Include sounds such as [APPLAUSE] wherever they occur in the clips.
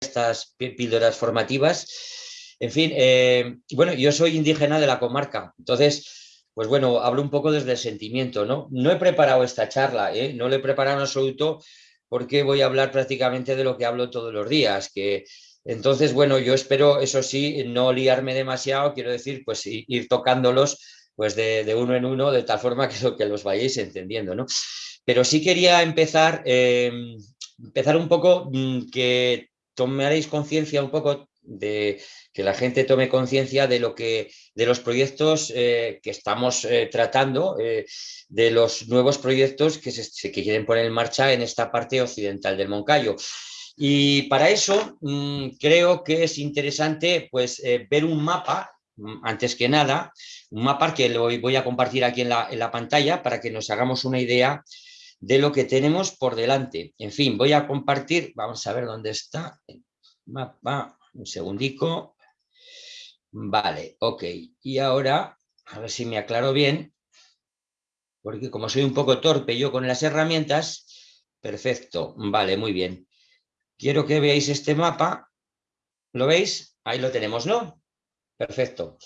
estas píldoras formativas. En fin, eh, bueno, yo soy indígena de la comarca, entonces, pues bueno, hablo un poco desde el sentimiento, ¿no? No he preparado esta charla, ¿eh? no lo he preparado en absoluto porque voy a hablar prácticamente de lo que hablo todos los días, que entonces, bueno, yo espero, eso sí, no liarme demasiado, quiero decir, pues ir tocándolos pues de, uno en uno, de tal forma que, los vayáis entendiendo, ¿no? Pero sí quería empezar, em, empezar un poco, mm, que tomaréis conciencia un poco de que la gente tome conciencia de lo que de los proyectos eh, que estamos eh, tratando, eh, de los nuevos proyectos que se que quieren poner en marcha en esta parte occidental del Moncayo. Y para eso mm, creo que es interesante pues, ver un mapa, mm, antes que nada, un mapa que lo voy a compartir aquí en la, pantalla para que nos hagamos una idea de lo que tenemos por delante. En fin, voy a compartir, vamos a ver dónde está el mapa, un segundico. Vale, ok. Y ahora, a ver si me aclaro bien, porque como soy un poco torpe yo con las herramientas, perfecto, vale, muy bien. Quiero que veáis este mapa. ¿Lo veis? Ahí lo tenemos, ¿no? Perfecto.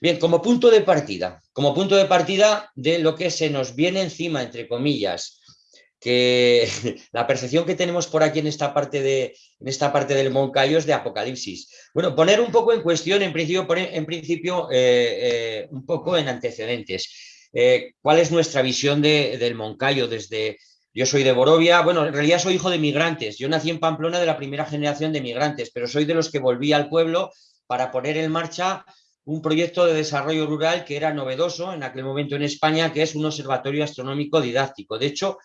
Bien, como punto de partida, como punto de partida de lo que se nos viene encima, entre comillas, que [LAUGHS] la percepción que tenemos por aquí en esta parte, de, en esta parte del Moncayo es de Apocalipsis. Bueno, poner un poco en cuestión, en principio, en principio eh, eh, un poco en antecedentes. Eh, ¿Cuál es nuestra visión del Moncayo desde, yo soy de Borovia, bueno, en realidad soy hijo de migrantes. Yo nací en Pamplona de la primera generación de migrantes, pero soy de los que volví al pueblo para poner en marcha un proyecto de desarrollo rural que era novedoso en aquel momento en España, que es un observatorio astronómico didáctico. De hecho,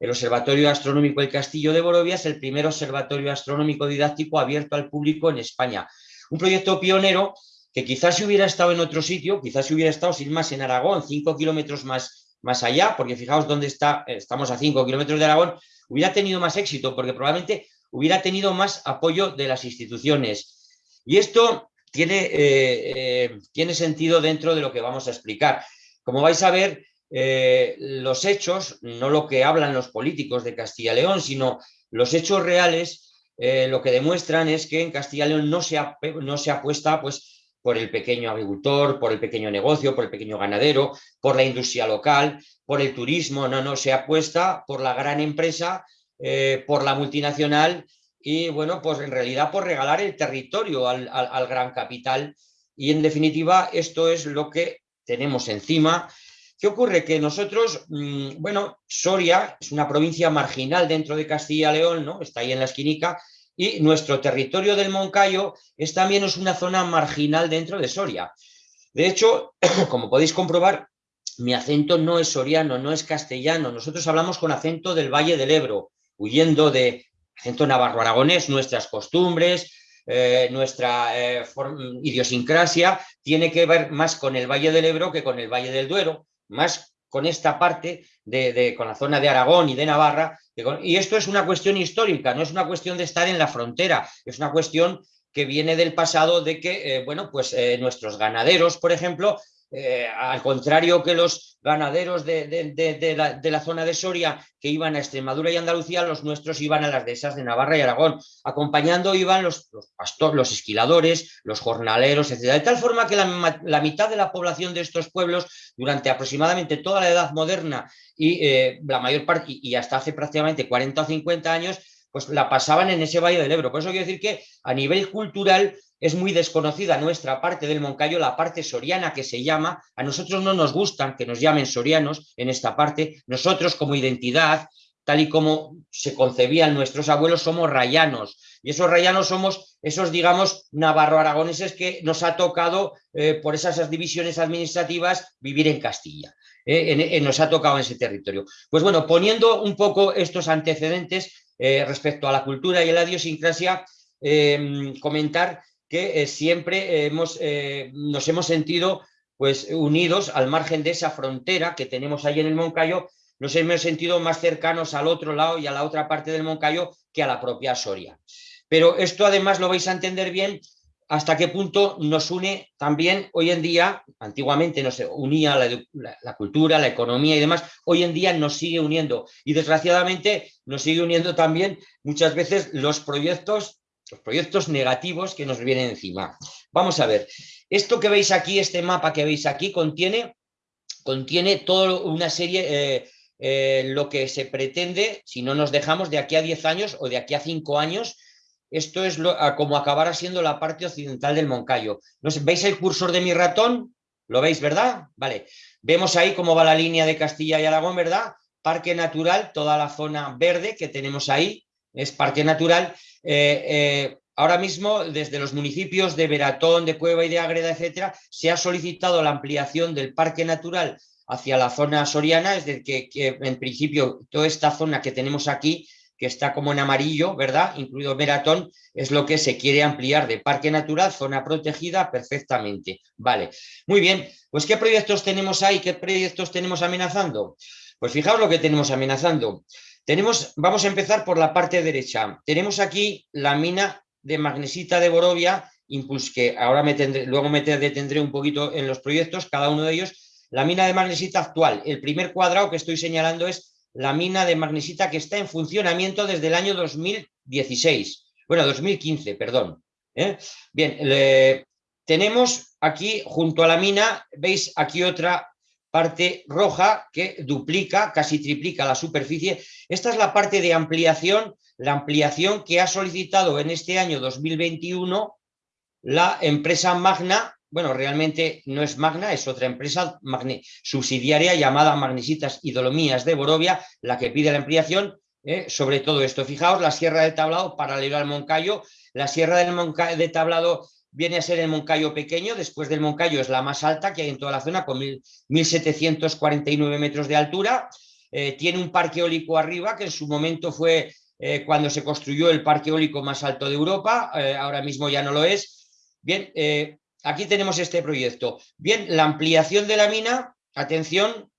el Observatorio Astronómico del Castillo de Borovia es el primer observatorio astronómico didáctico abierto al público en España. Un proyecto pionero que quizás si hubiera estado en otro sitio, quizás si hubiera estado sin más en Aragón, cinco kilómetros más más allá, porque fijaos dónde está, estamos a 5 kilómetros de Aragón, hubiera tenido más éxito, porque probablemente hubiera tenido más apoyo de las instituciones. Y esto tiene, eh, eh, tiene sentido dentro de lo que vamos a explicar. Como vais a ver, eh, los hechos, no lo que hablan los políticos de Castilla y León, sino los hechos reales, lo que demuestran es que en Castilla y León no se, no se apuesta pues, por el pequeño agricultor, por el pequeño negocio, por el pequeño ganadero, por la industria local, por el turismo, no, no, se apuesta por la gran empresa, eh, por la multinacional y bueno, pues en realidad por regalar el territorio al, gran capital y en definitiva esto es lo que tenemos encima. ¿Qué ocurre? Que nosotros, mm, bueno, Soria es una provincia marginal dentro de Castilla y León, ¿no? Está ahí en la esquinica, y nuestro territorio del Moncayo es también es una zona marginal dentro de Soria. De hecho, [CLEARS THROAT] como podéis comprobar, mi acento no es soriano, no es castellano. Nosotros hablamos con acento del Valle del Ebro, huyendo de acento navarro-aragonés, nuestras costumbres, eh, nuestra eh, idiosincrasia tiene que ver más con el Valle del Ebro que con el Valle del Duero, más con esta parte, de, con la zona de Aragón y de Navarra. y esto es una cuestión histórica, no es una cuestión de estar en la frontera, es una cuestión que viene del pasado de que, eh, bueno, pues eh, nuestros ganaderos, por ejemplo, eh, al contrario que los ganaderos de, la, zona de Soria que iban a Extremadura y Andalucía, los nuestros iban a las dehesas de Navarra y Aragón. Acompañando iban los, pastores, los esquiladores, los jornaleros, etc. De tal forma que la, mitad de la población de estos pueblos, durante aproximadamente toda la edad moderna y eh, la mayor parte, y hasta hace prácticamente 40 o 50 años, pues la pasaban en ese Valle del Ebro. Por eso quiero decir que a nivel cultural es muy desconocida nuestra parte del Moncayo, la parte soriana que se llama, a nosotros no nos gustan que nos llamen sorianos en esta parte, nosotros como identidad, tal y como se concebían nuestros abuelos, somos rayanos, y esos rayanos somos esos, digamos, navarro-aragoneses que nos ha tocado, eh, por esas divisiones administrativas, vivir en Castilla. Eh, nos ha tocado en ese territorio. Pues bueno, poniendo un poco estos antecedentes eh, respecto a la cultura y a la idiosincrasia, comentar que eh, siempre hemos, eh, nos hemos sentido pues, unidos al margen de esa frontera que tenemos ahí en el Moncayo, nos hemos sentido más cercanos al otro lado y a la otra parte del Moncayo que a la propia Soria. Pero esto además lo vais a entender bien hasta qué punto nos une también hoy en día, antiguamente nos unía la, cultura, la economía y demás, hoy en día nos sigue uniendo y desgraciadamente nos sigue uniendo también muchas veces los proyectos los proyectos negativos que nos vienen encima. Vamos a ver, esto que veis aquí, este mapa que veis aquí, contiene, contiene toda una serie, eh, eh, lo que se pretende, si no nos dejamos, de aquí a 10 años o de aquí a 5 años, esto es lo, como acabará siendo la parte occidental del Moncayo. ¿Veis el cursor de mi ratón? ¿Lo veis, verdad? Vale. Vemos ahí cómo va la línea de Castilla y Aragón, ¿verdad? Parque natural, toda la zona verde que tenemos ahí, es parque natural. Eh, eh, ahora mismo, desde los municipios de Veratón, de Cueva y de Ágreda, etcétera, se ha solicitado la ampliación del parque natural hacia la zona soriana, es decir, que, en principio toda esta zona que tenemos aquí que está como en amarillo, ¿verdad? Incluido Meratón, es lo que se quiere ampliar de parque natural, zona protegida, perfectamente. Vale, muy bien. Pues ¿qué proyectos tenemos ahí? ¿Qué proyectos tenemos amenazando? Pues fijaos lo que tenemos amenazando. Vamos a empezar por la parte derecha. Tenemos aquí la mina de magnesita de Borovia, que ahora me tendré, luego me detendré un poquito en los proyectos, cada uno de ellos. La mina de magnesita actual. El primer cuadrado que estoy señalando es la mina de magnesita que está en funcionamiento desde el año 2016. Bueno, 2015, perdón. ¿eh? Bien, tenemos aquí junto a la mina, veis aquí otra parte roja que duplica, casi triplica la superficie. Esta es la parte de ampliación, la ampliación que ha solicitado en este año 2021 la empresa Magna bueno, realmente no es Magna, es otra empresa subsidiaria llamada Magnesitas y Dolomías de Borovia, la que pide la ampliación eh, sobre todo esto. Fijaos, la Sierra de Tablado paralelo al Moncayo, la Sierra del de Tablado viene a ser el Moncayo pequeño, después del Moncayo es la más alta que hay en toda la zona, con 1.749 metros de altura, eh, tiene un parque eólico arriba, que en su momento fue eh, cuando se construyó el parque eólico más alto de Europa, ahora mismo ya no lo es. Bien, aquí tenemos este proyecto. Bien, la ampliación de la mina, atención,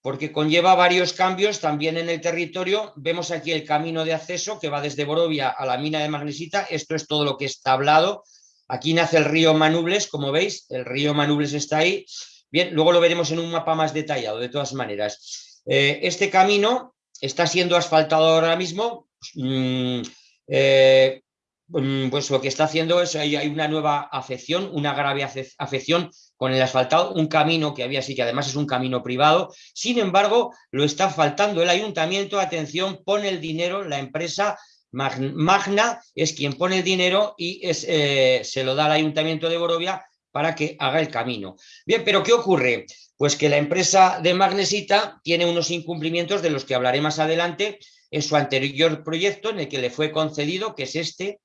porque conlleva varios cambios también en el territorio. Vemos aquí el camino de acceso que va desde Borovia a la mina de magnesita. Esto es todo lo que está hablado. Aquí nace el río Manubles, como veis, el río Manubles está ahí. Bien, luego lo veremos en un mapa más detallado, de todas maneras. Eh, este camino está siendo asfaltado ahora mismo. Mm, eh, Mm, pues lo que está haciendo es, hay, una nueva afección, una grave afección con el asfaltado, un camino que había así, que además es un camino privado, sin embargo, lo está faltando el ayuntamiento, atención, pone el dinero, la empresa Magna es quien pone el dinero y es, eh, se lo da al ayuntamiento de Borovia para que haga el camino. Bien, pero ¿qué ocurre? Pues que la empresa de Magnesita tiene unos incumplimientos de los que hablaré más adelante en su anterior proyecto en el que le fue concedido, que es este,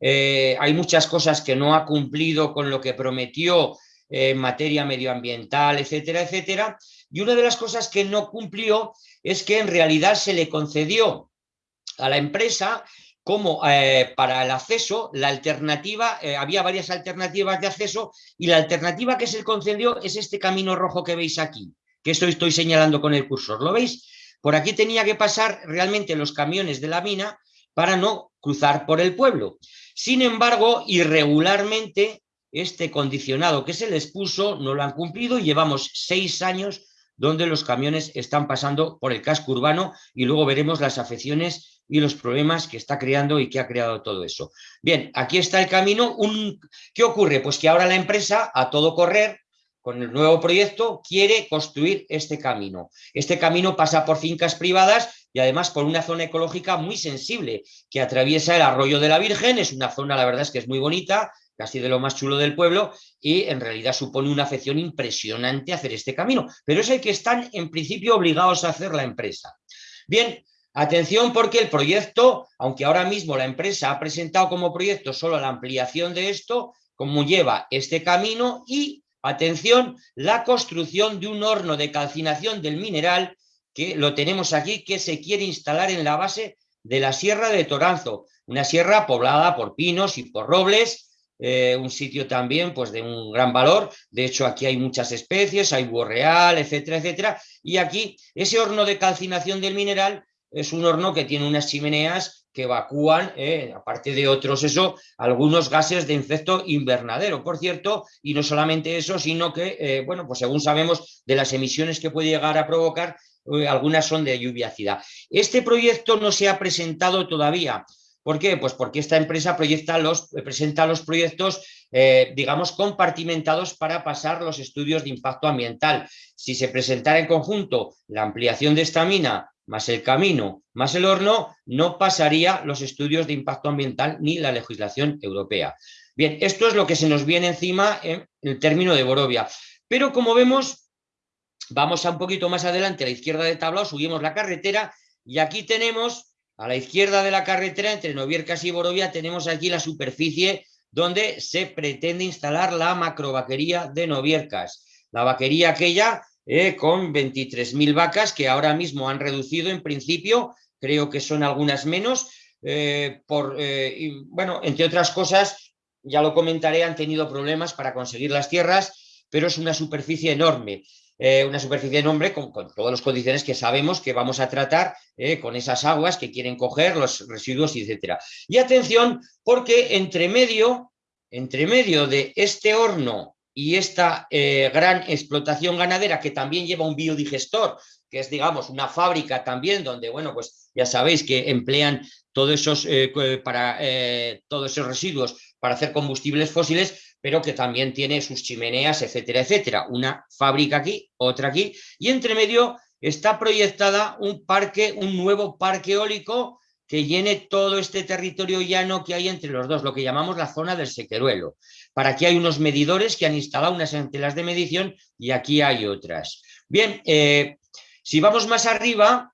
eh, hay muchas cosas que no ha cumplido con lo que prometió en materia medioambiental, etcétera, etcétera. Y una de las cosas que no cumplió es que en realidad se le concedió a la empresa como eh, para el acceso, la alternativa, eh, había varias alternativas de acceso y la alternativa que se concedió es este camino rojo que veis aquí, que esto estoy señalando con el cursor, ¿lo veis? Por aquí tenía que pasar realmente los camiones de la mina para no cruzar por el pueblo. Sin embargo, irregularmente, este condicionado que se les puso no lo han cumplido y llevamos seis años donde los camiones están pasando por el casco urbano y luego veremos las afecciones y los problemas que está creando y que ha creado todo eso. Bien, aquí está el camino. ¿Qué ocurre? Pues que ahora la empresa, a todo correr, con el nuevo proyecto, quiere construir este camino. Este camino pasa por fincas privadas y además por una zona ecológica muy sensible que atraviesa el arroyo de la Virgen, es una zona, la verdad es que es muy bonita, casi de lo más chulo del pueblo, y en realidad supone una afección impresionante hacer este camino, pero es el que están en principio obligados a hacer la empresa. Bien, atención porque el proyecto, aunque ahora mismo la empresa ha presentado como proyecto solo la ampliación de esto, como lleva este camino y Atención, la construcción de un horno de calcinación del mineral, que lo tenemos aquí, que se quiere instalar en la base de la Sierra de Toranzo, una sierra poblada por pinos y por robles, eh, un sitio también pues, de un gran valor, de hecho aquí hay muchas especies, hay búho etcétera, etcétera, y aquí ese horno de calcinación del mineral es un horno que tiene unas chimeneas que evacúan, eh, aparte de otros eso, algunos gases de efecto invernadero, por cierto, y no solamente eso, sino que, eh, bueno, pues según sabemos de las emisiones que puede llegar a provocar, eh, algunas son de lluvia ácida. Este proyecto no se ha presentado todavía, ¿Por qué? Pues porque esta empresa proyecta los, presenta los proyectos, digamos, compartimentados para pasar los estudios de impacto ambiental. Si se presentara en conjunto la ampliación de esta mina más el camino, más el horno, no pasaría los estudios de impacto ambiental ni la legislación europea. Bien, esto es lo que se nos viene encima en el término de Borovia. Pero como vemos, vamos a un poquito más adelante, a la izquierda de tablao, subimos la carretera y aquí tenemos, a la izquierda de la carretera, entre Noviercas y Borovia, tenemos aquí la superficie donde se pretende instalar la macrovaquería de Noviercas. La vaquería aquella eh, con 23.000 vacas que ahora mismo han reducido en principio, creo que son algunas menos, eh, por, eh, bueno, entre otras cosas, ya lo comentaré, han tenido problemas para conseguir las tierras, pero es una superficie enorme. una superficie enorme con, con, todas las condiciones que sabemos que vamos a tratar con esas aguas que quieren coger, los residuos, etcétera. Y atención, porque entre medio, entre medio de este horno y esta eh, gran explotación ganadera que también lleva un biodigestor, que es, digamos, una fábrica también donde, bueno, pues ya sabéis que emplean todos esos, eh, para, eh, todos esos residuos para hacer combustibles fósiles, pero que también tiene sus chimeneas, etcétera, etcétera. Una fábrica aquí, otra aquí, y entre medio está proyectada un parque, un nuevo parque eólico que llene todo este territorio llano que hay entre los dos, lo que llamamos la zona del sequeruelo. Para aquí hay unos medidores que han instalado unas antenas de medición y aquí hay otras. Bien, eh, si vamos más arriba,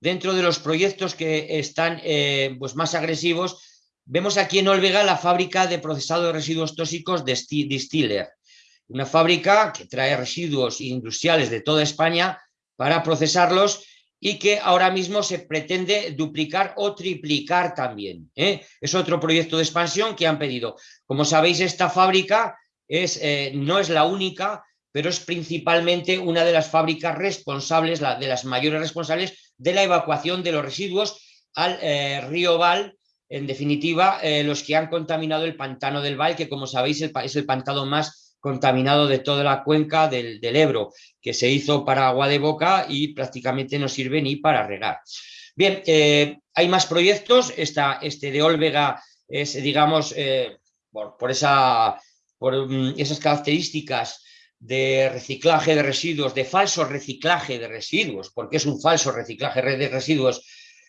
dentro de los proyectos que están eh, pues más agresivos, vemos aquí en Olvega la fábrica de procesado de residuos tóxicos de Distiller, una fábrica que trae residuos industriales de toda España para procesarlos y que ahora mismo se pretende duplicar o triplicar también. ¿eh? Es otro proyecto de expansión que han pedido. Como sabéis, esta fábrica eh, no es la única, pero es principalmente una de las fábricas responsables, la, de las mayores responsables de la evacuación de los residuos al eh, río Val, en definitiva, los que han contaminado el pantano del Val, que como sabéis es el pantano más contaminado de toda la cuenca del, Ebro, que se hizo para agua de boca y prácticamente no sirve ni para regar. Bien, eh, hay más proyectos, este de Olvega es, digamos, eh, por, esa, por mm, esas características de reciclaje de residuos, de falso reciclaje de residuos, porque es un falso reciclaje de residuos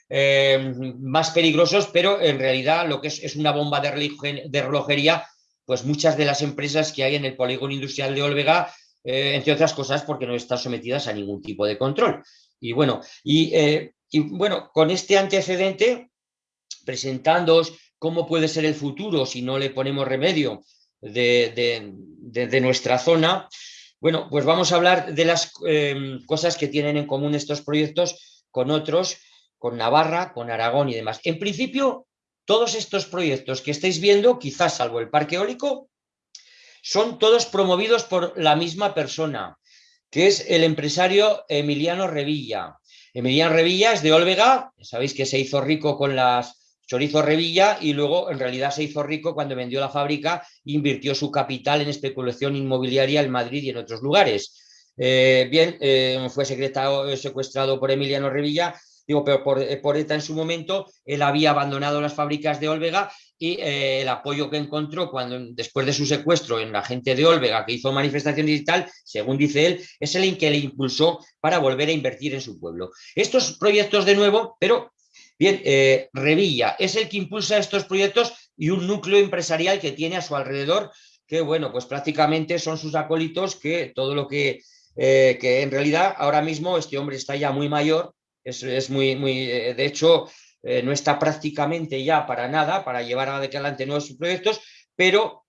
eh, más peligrosos, pero en realidad lo que es, es una bomba de relojería pues muchas de las empresas que hay en el polígono industrial de Olvega, eh, entre otras cosas porque no están sometidas a ningún tipo de control. Y bueno, y, eh, bueno con este antecedente, presentándoos cómo puede ser el futuro si no le ponemos remedio de, nuestra zona, bueno, pues vamos a hablar de las eh, cosas que tienen en común estos proyectos con otros, con Navarra, con Aragón y demás. En principio, todos estos proyectos que estáis viendo, quizás salvo el parque eólico, son todos promovidos por la misma persona, que es el empresario Emiliano Revilla. Emiliano Revilla es de Olvega, sabéis que se hizo rico con las chorizo Revilla y luego en realidad se hizo rico cuando vendió la fábrica e invirtió su capital en especulación inmobiliaria en Madrid y en otros lugares. Eh, bien, eh, fue secuestrado por Emiliano Revilla digo, pero por, eh, por, ETA en su momento, él había abandonado las fábricas de Olvega y eh, el apoyo que encontró cuando después de su secuestro en la gente de Olvega que hizo manifestaciones y tal, según dice él, es el que le impulsó para volver a invertir en su pueblo. Estos proyectos de nuevo, pero bien, eh, Revilla es el que impulsa estos proyectos y un núcleo empresarial que tiene a su alrededor que bueno, pues prácticamente son sus acólitos que todo lo que, que en realidad ahora mismo este hombre está ya muy mayor es, muy, muy, eh, de hecho, eh, no está prácticamente ya para nada, para llevar adelante nuevos proyectos, pero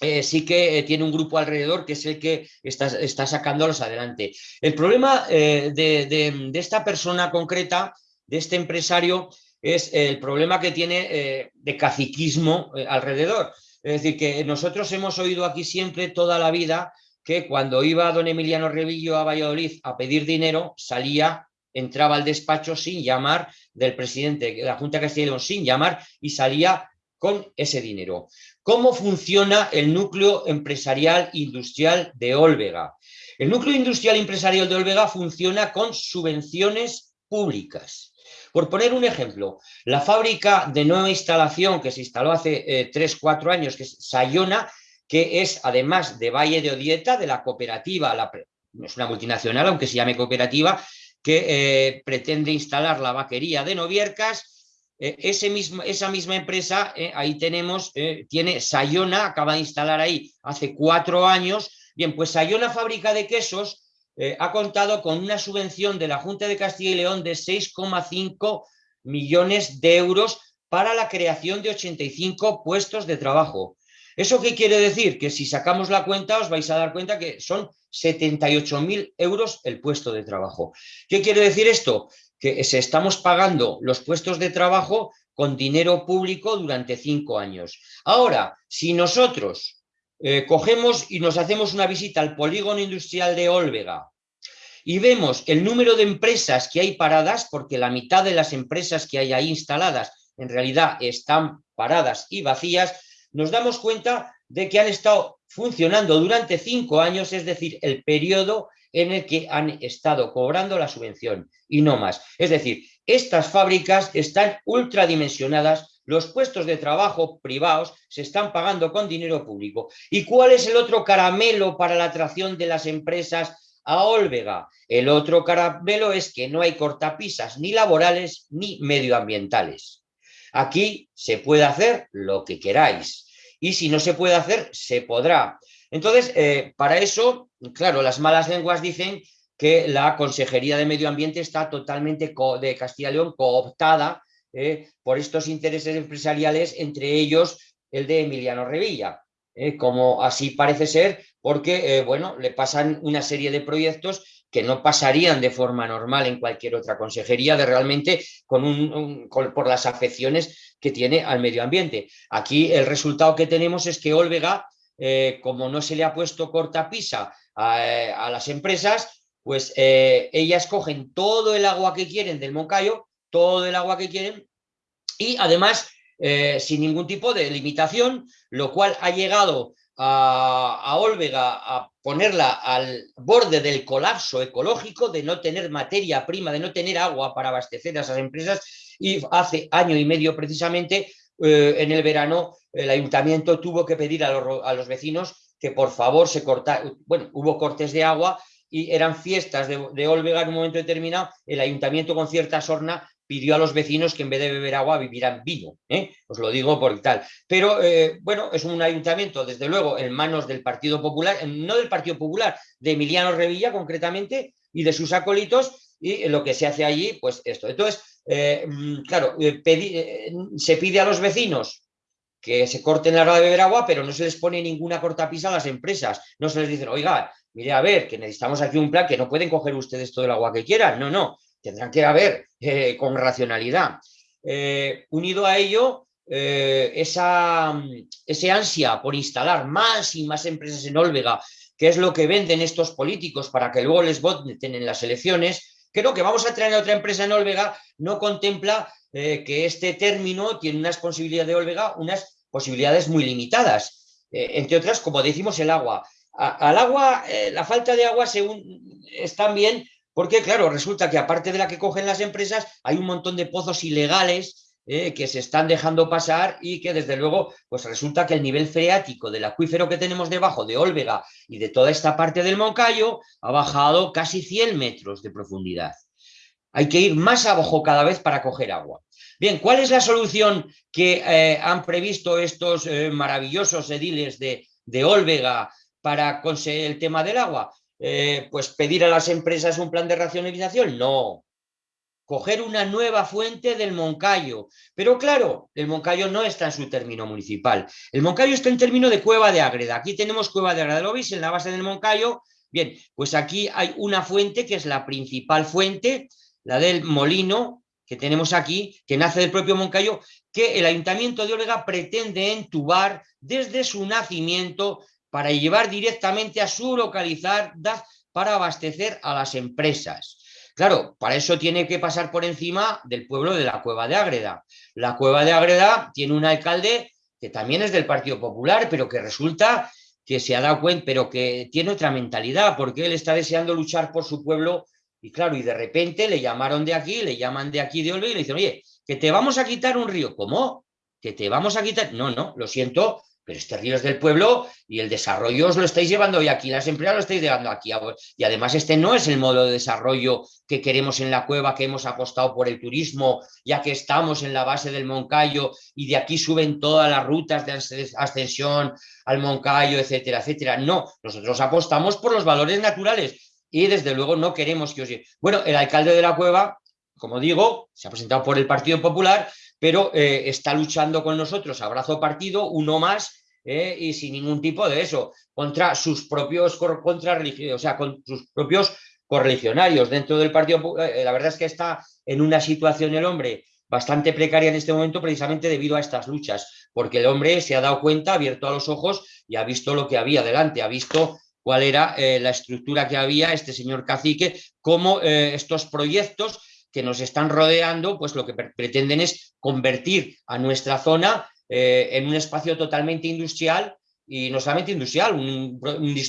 eh, sí que tiene un grupo alrededor que es el que está, está sacándolos adelante. El problema de, esta persona concreta, de este empresario, es el problema que tiene de caciquismo alrededor. Es decir, que nosotros hemos oído aquí siempre toda la vida que cuando iba don Emiliano Revillo a Valladolid a pedir dinero, salía entraba al despacho sin llamar del presidente de la Junta de Castilla sin llamar y salía con ese dinero. ¿Cómo funciona el núcleo empresarial industrial de Olvega? El núcleo industrial empresarial de Olvega funciona con subvenciones públicas. Por poner un ejemplo, la fábrica de nueva instalación que se instaló hace 3-4 eh, años, que es Sayona, que es además de Valle de Odieta, de la cooperativa, la, es una multinacional, aunque se llame cooperativa, que eh, pretende instalar la vaquería de Noviercas, eh, ese mismo, esa misma empresa, ahí tenemos, tiene Sayona, acaba de instalar ahí hace cuatro años, bien, pues Sayona Fábrica de Quesos eh, ha contado con una subvención de la Junta de Castilla y León de 6,5 millones de euros para la creación de 85 puestos de trabajo. ¿Eso qué quiere decir? Que si sacamos la cuenta os vais a dar cuenta que son 78.000 euros el puesto de trabajo. ¿Qué quiere decir esto? Que se estamos pagando los puestos de trabajo con dinero público durante cinco años. Ahora, si nosotros eh, cogemos y nos hacemos una visita al polígono industrial de Olvega y vemos el número de empresas que hay paradas, porque la mitad de las empresas que hay ahí instaladas en realidad están paradas y vacías, nos damos cuenta de que han estado funcionando durante cinco años, es decir, el periodo en el que han estado cobrando la subvención y no más. Es decir, estas fábricas están ultradimensionadas los puestos de trabajo privados se están pagando con dinero público. ¿Y cuál es el otro caramelo para la atracción de las empresas a Olvega? El otro caramelo es que no hay cortapisas ni laborales ni medioambientales. Aquí se puede hacer lo que queráis y si no se puede hacer, se podrá. Entonces, eh, para eso, claro, las malas lenguas dicen que la Consejería de Medio Ambiente está totalmente de Castilla y León cooptada ¿eh? por estos intereses empresariales, entre ellos el de Emiliano Revilla, ¿eh? como así parece ser, porque bueno, le pasan una serie de proyectos que no pasarían de forma normal en cualquier otra consejería, de realmente con un, por las afecciones que tiene al medio ambiente. Aquí el resultado que tenemos es que Olvega, como no se le ha puesto cortapisa a, a las empresas, pues ellas cogen todo el agua que quieren del Moncayo todo el agua que quieren y además eh, sin ningún tipo de limitación, lo cual ha llegado a, Olvega a ponerla al borde del colapso ecológico, de no tener materia prima, de no tener agua para abastecer a esas empresas y hace año y medio precisamente eh, en el verano el ayuntamiento tuvo que pedir a los, a los vecinos que por favor se cortara, bueno, hubo cortes de agua y eran fiestas de, de, Olvega en un momento determinado, el ayuntamiento con cierta sorna pidió a los vecinos que en vez de beber agua vivieran vino. ¿eh? Os lo digo por tal. Pero eh, bueno, es un ayuntamiento, desde luego, en manos del Partido Popular, no del Partido Popular, de Emiliano Revilla concretamente, y de sus acólitos, y lo que se hace allí, pues esto. Entonces, eh, mm, claro, se pide a los vecinos que se corten la hora de beber agua, pero no se les pone ninguna cortapisa a las empresas. No se les dice, oiga, mire, a ver, que necesitamos aquí un plan, que no pueden coger ustedes todo el agua que quieran. No, no, tendrán que haber eh, con racionalidad. Eh, unido a ello, eh, esa, ansia por instalar más y más empresas en Olvega, que es lo que venden estos políticos para que luego les voten en las elecciones, creo que vamos a traer a otra empresa en Olvega, no contempla que este término tiene unas posibilidades de Olvega, unas posibilidades muy limitadas. entre otras, como decimos, el agua. al agua, la falta de agua según, es también porque, claro, resulta que aparte de la que cogen las empresas, hay un montón de pozos ilegales eh, que se están dejando pasar y que, desde luego, pues resulta que el nivel freático del acuífero que tenemos debajo de Olvega y de toda esta parte del Moncayo ha bajado casi 100 metros de profundidad. Hay que ir más abajo cada vez para coger agua. Bien, ¿cuál es la solución que eh, han previsto estos eh, maravillosos ediles de, de Olvega para conseguir el tema del agua? Eh, pues pedir a las empresas un plan de racionalización, no. Coger una nueva fuente del Moncayo. Pero claro, el Moncayo no está en su término municipal. El Moncayo está en término de Cueva de Ágreda. Aquí tenemos Cueva de Ágreda, ¿lo veis? En la base del Moncayo. Bien, pues aquí hay una fuente que es la principal fuente, la del molino que tenemos aquí, que nace del propio Moncayo, que el Ayuntamiento de Olega pretende entubar desde su nacimiento para llevar directamente a su localizar para abastecer a las empresas. Claro, para eso tiene que pasar por encima del pueblo de la Cueva de Ágreda. La Cueva de Ágreda tiene un alcalde que también es del Partido Popular, pero que resulta que se ha dado cuenta, pero que tiene otra mentalidad, porque él está deseando luchar por su pueblo Y claro, y de repente le llamaron de aquí, le llaman de aquí de Olve y le dicen, oye, que te vamos a quitar un río. ¿Cómo? ¿Que te vamos a quitar? No, no, lo siento, pero este río es del pueblo y el desarrollo os lo estáis llevando hoy aquí, las empresas lo estáis llevando aquí. Y además este no es el modo de desarrollo que queremos en la cueva, que hemos apostado por el turismo, ya que estamos en la base del Moncayo y de aquí suben todas las rutas de ascensión al Moncayo, etcétera, etcétera. No, nosotros apostamos por los valores naturales y desde luego no queremos que os... Bueno, el alcalde de la cueva, como digo, se ha presentado por el Partido Popular, pero eh, está luchando con nosotros, abrazo partido, uno más, eh, y sin ningún tipo de eso, contra sus propios contra o sea, con sus propios correligionarios dentro del partido. Eh, la verdad es que está en una situación el hombre bastante precaria en este momento precisamente debido a estas luchas, porque el hombre se ha dado cuenta, ha abierto a los ojos y ha visto lo que había delante, ha visto cuál era la estructura que había este señor cacique, cómo estos proyectos que nos están rodeando, pues lo que pretenden es convertir a nuestra zona eh, en un espacio totalmente industrial y no solamente industrial, un,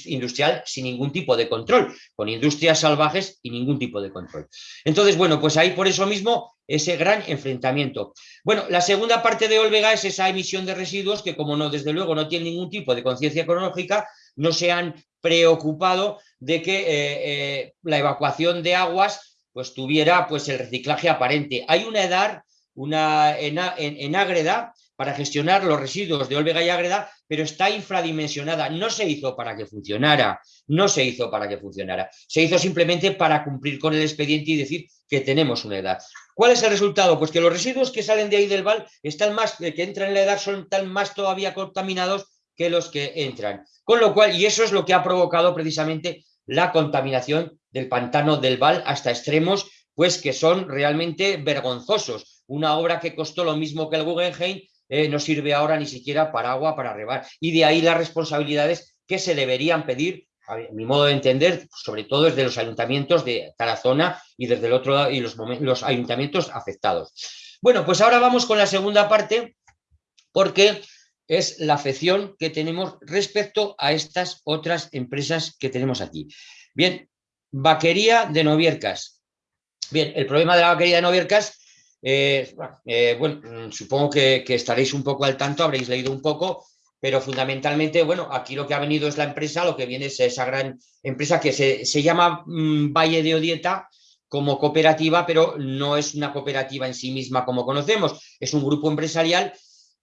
industrial sin ningún tipo de control, con industrias salvajes y ningún tipo de control. Entonces, bueno, pues ahí por eso mismo ese gran enfrentamiento. Bueno, la segunda parte de Olvega es esa emisión de residuos que como no, desde luego no tiene ningún tipo de conciencia ecológica, no se han preocupado de que eh, eh, la evacuación de aguas pues tuviera pues el reciclaje aparente. Hay una edad una, en, en, Ágreda para gestionar los residuos de Olvega y Ágreda, pero está infradimensionada. No se hizo para que funcionara, no se hizo para que funcionara. Se hizo simplemente para cumplir con el expediente y decir que tenemos una edad. ¿Cuál es el resultado? Pues que los residuos que salen de ahí del val están más, que entran en la edad son tan más todavía contaminados que los que entran. Con lo cual, y eso es lo que ha provocado precisamente la contaminación del pantano del Val hasta extremos pues que son realmente vergonzosos. Una obra que costó lo mismo que el Guggenheim eh, no sirve ahora ni siquiera para agua, para rebar. Y de ahí las responsabilidades que se deberían pedir, a mi modo de entender, sobre todo desde los ayuntamientos de Tarazona y desde el otro lado y los, los ayuntamientos afectados. Bueno, pues ahora vamos con la segunda parte, porque es la afección que tenemos respecto a estas otras empresas que tenemos aquí. Bien, vaquería de Noviercas. Bien, el problema de la vaquería de Noviercas, eh, eh, bueno, mm, supongo que, estaréis un poco al tanto, habréis leído un poco, pero fundamentalmente, bueno, aquí lo que ha venido es la empresa, lo que viene es esa gran empresa que se, llama mm, Valle de Odieta, como cooperativa, pero no es una cooperativa en sí misma como conocemos, es un grupo empresarial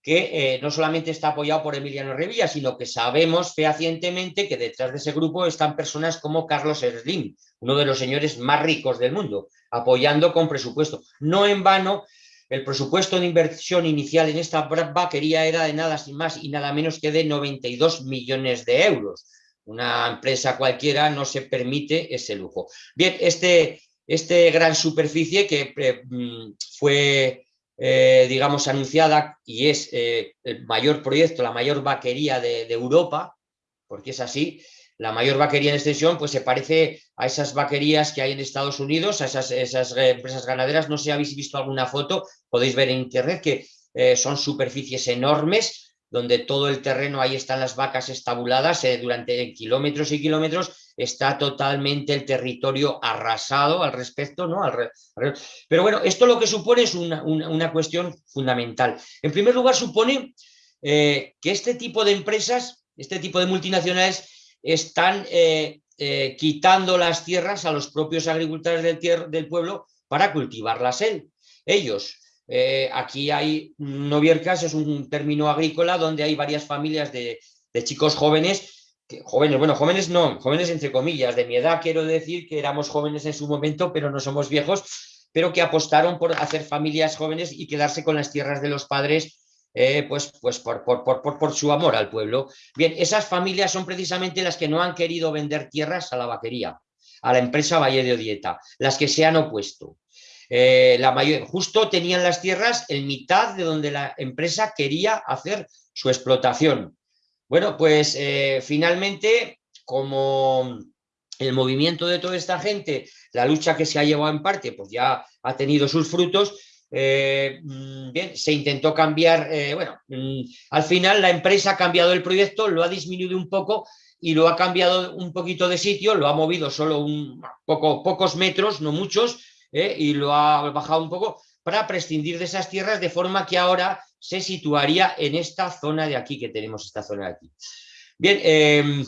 que eh, no solamente está apoyado por Emiliano Revilla, sino que sabemos fehacientemente que detrás de ese grupo están personas como Carlos Slim, uno de los señores más ricos del mundo, apoyando con presupuesto. No en vano, el presupuesto de inversión inicial en esta vaquería era de nada más y nada menos que de 92 millones de euros. Una empresa cualquiera no se permite ese lujo. Bien, este, este gran superficie que eh, mm, fue eh, digamos, anunciada y es eh, el mayor proyecto, la mayor vaquería de, Europa, porque es así, la mayor vaquería en extensión, pues se parece a esas vaquerías que hay en Estados Unidos, a esas, esas eh, empresas ganaderas, no sé si habéis visto alguna foto, podéis ver en internet que son superficies enormes, donde todo el terreno, ahí están las vacas estabuladas durante kilómetros y kilómetros, está totalmente el territorio arrasado al respecto, ¿no? Pero bueno, esto lo que supone es una, cuestión fundamental. En primer lugar, supone eh, que este tipo de empresas, este tipo de multinacionales, están eh, quitando las tierras a los propios agricultores del, del pueblo para cultivarlas él. Ellos, eh, aquí hay noviercas, es un término agrícola donde hay varias familias de, chicos jóvenes, jóvenes, bueno, jóvenes no, jóvenes entre comillas, de mi edad quiero decir que éramos jóvenes en su momento, pero no somos viejos, pero que apostaron por hacer familias jóvenes y quedarse con las tierras de los padres eh, pues, pues por, por, por, su amor al pueblo. Bien, esas familias son precisamente las que no han querido vender tierras a la vaquería, a la empresa Valle de Odieta, las que se han opuesto. Eh, la mayor, justo tenían las tierras en mitad de donde la empresa quería hacer su explotación. Bueno, pues eh, finalmente, como el movimiento de toda esta gente, la lucha que se ha llevado en parte, pues ya ha tenido sus frutos, eh, mm, bien, se intentó cambiar, bueno, mm, al final la empresa ha cambiado el proyecto, lo ha disminuido un poco y lo ha cambiado un poquito de sitio, lo ha movido solo un poco, pocos metros, no muchos, ¿eh? y lo ha bajado un poco para prescindir de esas tierras de forma que ahora se situaría en esta zona de aquí que tenemos, esta zona de aquí. Bien, em,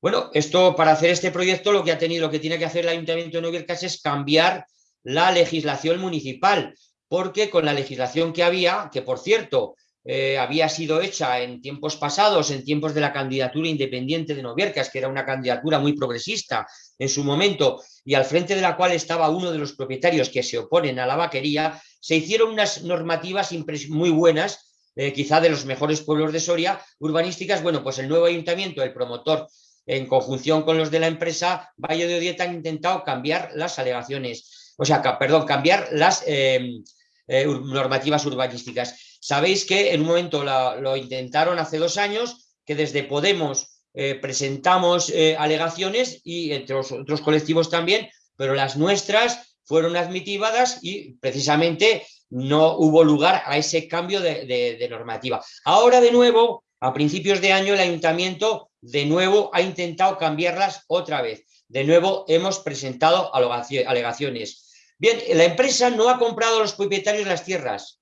bueno, esto para hacer este proyecto lo que ha tenido, lo que tiene que hacer el Ayuntamiento de Noviercas es cambiar la legislación municipal, porque con la legislación que había, que por cierto, eh, había sido hecha en tiempos pasados, en tiempos de la candidatura independiente de Noviercas, que era una candidatura muy progresista en su momento, y al frente de la cual estaba uno de los propietarios que se oponen a la vaquería, se hicieron unas normativas muy buenas, eh, quizá de los mejores pueblos de Soria, urbanísticas. Bueno, pues el nuevo ayuntamiento, el promotor, en conjunción con los de la empresa Valle de Odieta, han intentado cambiar las alegaciones, o sea, perdón, cambiar las eh, normativas urbanísticas Sabéis que en un momento lo intentaron hace dos años, que desde Podemos eh, presentamos alegaciones y entre otros colectivos también, pero las nuestras fueron admitidas y precisamente no hubo lugar a ese cambio de, normativa. Ahora de nuevo, a principios de año, el ayuntamiento de nuevo ha intentado cambiarlas otra vez. De nuevo hemos presentado alegaciones. Bien, la empresa no ha comprado a los propietarios las tierras,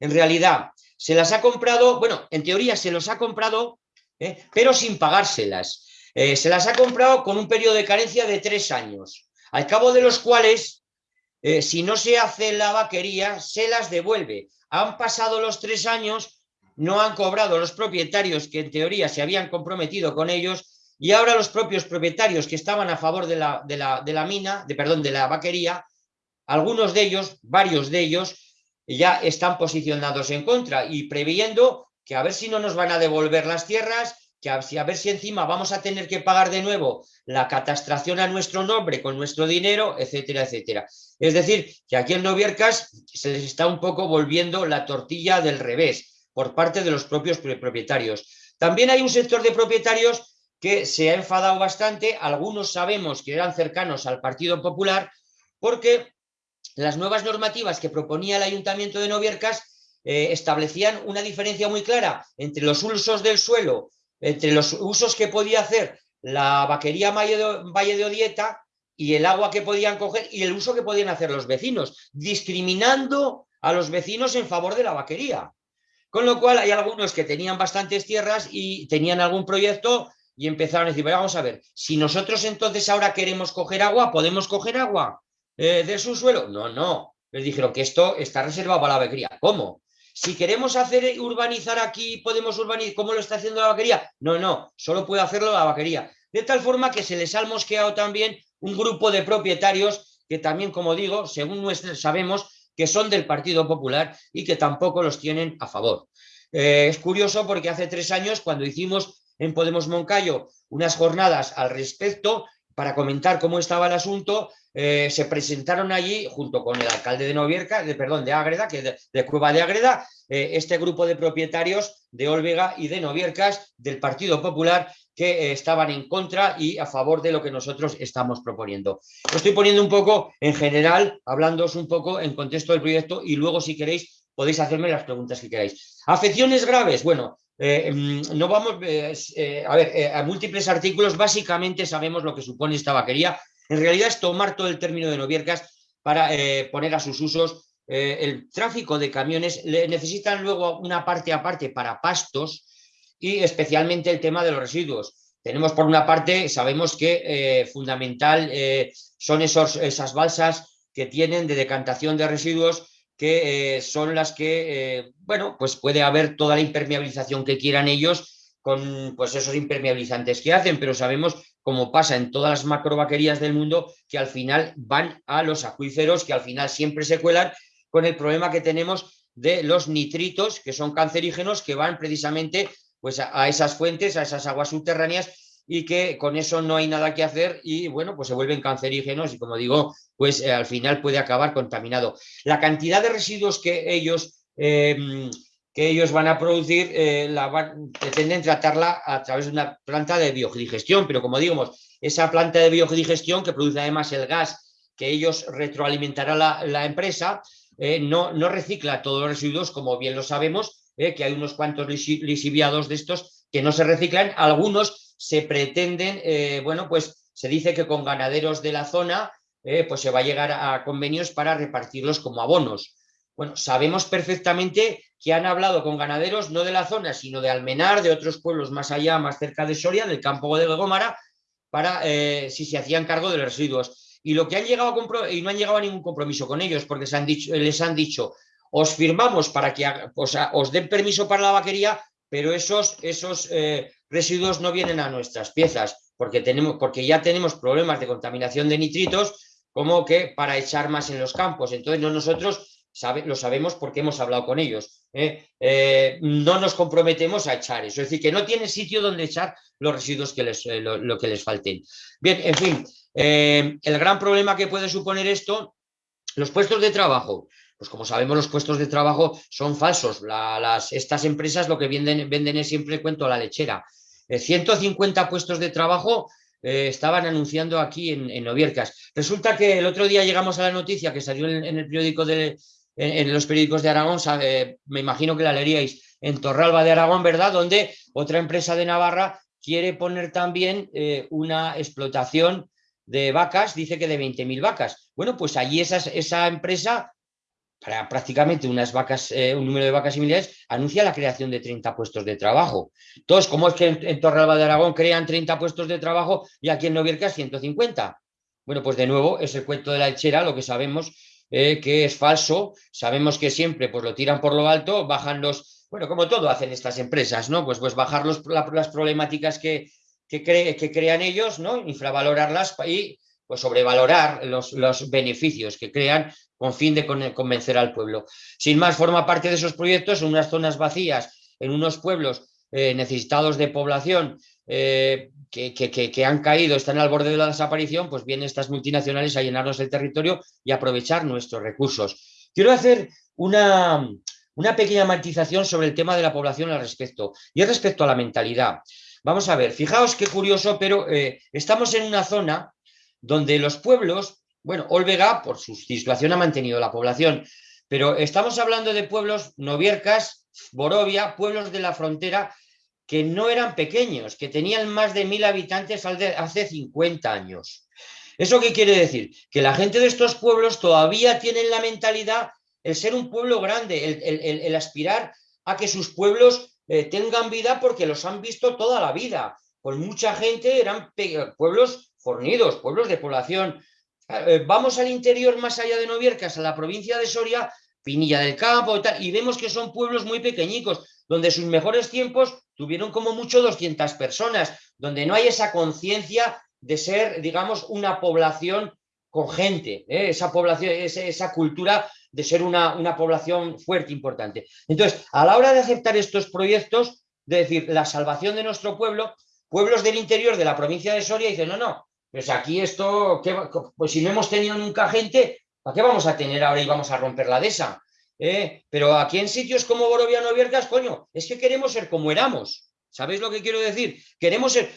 en realidad se las ha comprado, bueno, en teoría se los ha comprado, ¿eh? pero sin pagárselas. Eh, se las ha comprado con un periodo de carencia de tres años, al cabo de los cuales, eh, si no se hace la vaquería, se las devuelve. Han pasado los tres años, no han cobrado los propietarios que en teoría se habían comprometido con ellos y ahora los propios propietarios que estaban a favor de la, de la, de la mina, de, perdón, de la vaquería, algunos de ellos, varios de ellos, ya están posicionados en contra y previendo que a ver si no nos van a devolver las tierras, que a, ver si encima vamos a tener que pagar de nuevo la catastración a nuestro nombre con nuestro dinero, etcétera, etcétera. Es decir, que aquí en Noviercas se les está un poco volviendo la tortilla del revés por parte de los propios propietarios. También hay un sector de propietarios que se ha enfadado bastante, algunos sabemos que eran cercanos al Partido Popular, porque las nuevas normativas que proponía el Ayuntamiento de Noviercas eh, establecían una diferencia muy clara entre los usos del suelo, entre los usos que podía hacer la vaquería Valle de Odieta y el agua que podían coger y el uso que podían hacer los vecinos, discriminando a los vecinos en favor de la vaquería. Con lo cual hay algunos que tenían bastantes tierras y tenían algún proyecto y empezaron a decir, vamos a ver, si nosotros entonces ahora queremos coger agua, ¿podemos coger agua? eh, de su suelo. No, no. Les dijeron que esto está reservado para la vaquería. ¿Cómo? Si queremos hacer urbanizar aquí, podemos urbanizar. ¿Cómo lo está haciendo la vaquería? No, no. Solo puede hacerlo la vaquería. De tal forma que se les ha mosqueado también un grupo de propietarios que también, como digo, según sabemos que son del Partido Popular y que tampoco los tienen a favor. Eh, es curioso porque hace tres años, cuando hicimos en Podemos Moncayo unas jornadas al respecto, para comentar cómo estaba el asunto, eh, se presentaron allí, junto con el alcalde de Novierca, de, perdón, de Ágreda, que de, de Cueva de Ágreda, eh, este grupo de propietarios de Olvega y de Noviercas del Partido Popular que eh, estaban en contra y a favor de lo que nosotros estamos proponiendo. Lo estoy poniendo un poco en general, hablándoos un poco en contexto del proyecto y luego si queréis podéis hacerme las preguntas que queráis. Afecciones graves, bueno, mm, no vamos, a ver, a múltiples artículos, básicamente sabemos lo que supone esta vaquería, en realidad es tomar todo el término de Noviercas para eh, poner a sus usos eh, el tráfico de camiones. necesitan luego una parte aparte para pastos y especialmente el tema de los residuos. Tenemos por una parte, sabemos que eh, fundamental son esos, esas balsas que tienen de decantación de residuos que son las que, bueno, pues puede haber toda la impermeabilización que quieran ellos con pues esos impermeabilizantes que hacen, pero sabemos como pasa en todas las macrovaquerías del mundo, que al final van a los acuíferos, que al final siempre se cuelan con el problema que tenemos de los nitritos, que son cancerígenos, que van precisamente pues, a, esas fuentes, a esas aguas subterráneas, y que con eso no hay nada que hacer y bueno, pues se vuelven cancerígenos y como digo, pues eh, al final puede acabar contaminado. La cantidad de residuos que ellos eh, que ellos van a producir, eh, la pretenden tratarla a través de una planta de biodigestión, pero como digo, esa planta de biodigestión que produce además el gas que ellos retroalimentará la, empresa, eh, no, no, recicla todos los residuos, como bien lo sabemos, eh, que hay unos cuantos lisiviados de estos que no se reciclan, algunos se pretenden, bueno, pues se dice que con ganaderos de la zona pues se va a llegar a convenios para repartirlos como abonos. Bueno, sabemos perfectamente que han hablado con ganaderos no de la zona, sino de Almenar, de otros pueblos más allá, más cerca de Soria, del campo de Gómara, para eh, si se hacían cargo de los residuos. Y lo que han llegado a y no han llegado a ningún compromiso con ellos, porque les han dicho, os firmamos para que os den permiso para la vaquería, pero esos, esos eh, residuos no vienen a nuestras piezas, porque, tenemos, porque ya tenemos problemas de contaminación de nitritos como que para echar más en los campos. Entonces nosotros lo sabemos porque hemos hablado con ellos. ¿eh? Eh, no nos comprometemos a echar eso. Es decir, que no tiene sitio donde echar los residuos que les, eh, que les falten. Bien, en fin, el gran problema que puede suponer esto, los puestos de trabajo. Pues como sabemos, los puestos de trabajo son falsos. las, estas empresas lo que venden, venden es siempre cuento a la lechera. 150 puestos de trabajo estaban anunciando aquí en, en, Noviercas. Resulta que el otro día llegamos a la noticia que salió en, el periódico de, en, los periódicos de Aragón, me imagino que la leeríais, en Torralba de Aragón, ¿verdad? Donde otra empresa de Navarra quiere poner también eh, una explotación de vacas, dice que de 20.000 vacas. Bueno, pues allí esa, esa empresa para prácticamente unas vacas, eh, un número de vacas similares, anuncia la creación de 30 puestos de trabajo. Entonces, ¿cómo es que en, Torrealba de Aragón crean 30 puestos de trabajo y aquí en Noviercas 150? Bueno, pues de nuevo es el cuento de la lechera, lo que sabemos eh, que es falso, sabemos que siempre pues lo tiran por lo alto, bajan los, bueno, como todo hacen estas empresas, ¿no? Pues, pues bajar los, las problemáticas que, que, que crean ellos, ¿no? Infravalorarlas y pues sobrevalorar los, los, beneficios que crean con fin de convencer al pueblo. Sin más, forma parte de esos proyectos en unas zonas vacías, en unos pueblos eh, necesitados de población eh, que, han caído, están al borde de la desaparición, pues vienen estas multinacionales a llenarnos el territorio y aprovechar nuestros recursos. Quiero hacer una, una pequeña matización sobre el tema de la población al respecto, y es respecto a la mentalidad. Vamos a ver, fijaos qué curioso, pero eh, estamos en una zona donde los pueblos, bueno, Olvega por su situación ha mantenido la población, pero estamos hablando de pueblos, Noviercas, Borovia, pueblos de la frontera que no eran pequeños, que tenían más de mil habitantes hace 50 años. ¿Eso qué quiere decir? Que la gente de estos pueblos todavía tienen la mentalidad el ser un pueblo grande, el, aspirar a que sus pueblos eh, tengan vida porque los han visto toda la vida. Con mucha gente eran pueblos fornidos, pueblos de población. Eh, vamos al interior más allá de Noviercas, a la provincia de Soria, Pinilla del Campo y tal, y vemos que son pueblos muy pequeñicos, donde sus mejores tiempos tuvieron como mucho 200 personas, donde no hay esa conciencia de ser, digamos, una población con gente, ¿eh? esa población, esa, cultura de ser una, una población fuerte, importante. Entonces, a la hora de aceptar estos proyectos, de decir, la salvación de nuestro pueblo, pueblos del interior de la provincia de Soria dicen, no, no, pues aquí esto, pues si no hemos tenido nunca gente, ¿para qué vamos a tener ahora y vamos a romper la dehesa? ¿Eh? Pero aquí en sitios como Boroviano Viercas, coño, es que queremos ser como éramos. ¿Sabéis lo que quiero decir? Queremos ser,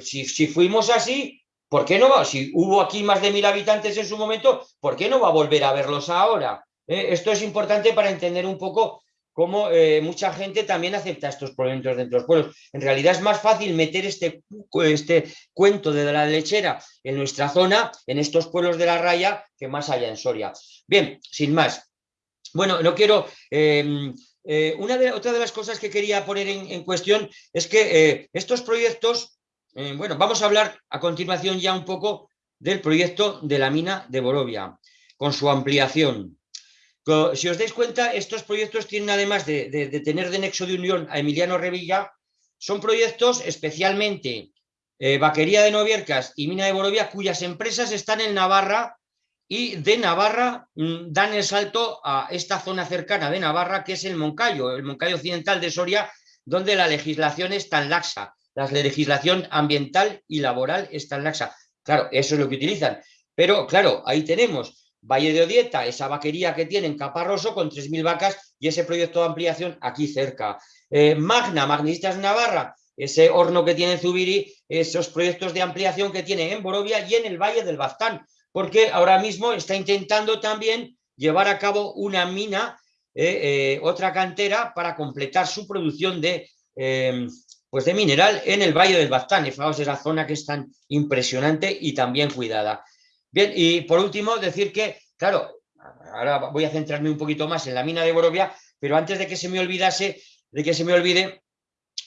si, fuimos así, ¿por qué no va? Si hubo aquí más de mil habitantes en su momento, ¿por qué no va a volver a verlos ahora? ¿Eh? Esto es importante para entender un poco cómo eh, mucha gente también acepta estos proyectos dentro de los pueblos. En realidad es más fácil meter este, este cuento de la lechera en nuestra zona, en estos pueblos de la raya, que más allá en Soria. Bien, sin más. Bueno, no quiero... Em, eh, una de, otra de las cosas que quería poner en, cuestión es que eh, estos proyectos, bueno, vamos a hablar a continuación ya un poco del proyecto de la mina de Borovia, con su ampliación. Si os dais cuenta, estos proyectos tienen además de, tener de nexo de unión a Emiliano Revilla, son proyectos especialmente eh, Vaquería de Noviercas y Mina de Borovia, cuyas empresas están en Navarra y de Navarra mm, dan el salto a esta zona cercana de Navarra, que es el Moncayo, el Moncayo occidental de Soria, donde la legislación es tan laxa, la legislación ambiental y laboral es tan laxa. Claro, eso es lo que utilizan. Pero claro, ahí tenemos Valle de Odieta, esa vaquería que tiene en Caparroso con 3.000 vacas y ese proyecto de ampliación aquí cerca. Eh, Magna, Magnistas Navarra, ese horno que tiene en Zubiri, esos proyectos de ampliación que tiene en Borovia y en el Valle del Baztán, porque ahora mismo está intentando también llevar a cabo una mina, eh, eh, otra cantera, para completar su producción de, pues de mineral en el Valle del Baztán. Fijaos esa zona que es tan impresionante y también cuidada. Bien, y por último decir que, claro, ahora voy a centrarme un poquito más en la mina de Borovia, pero antes de que se me olvidase, de que se me olvide,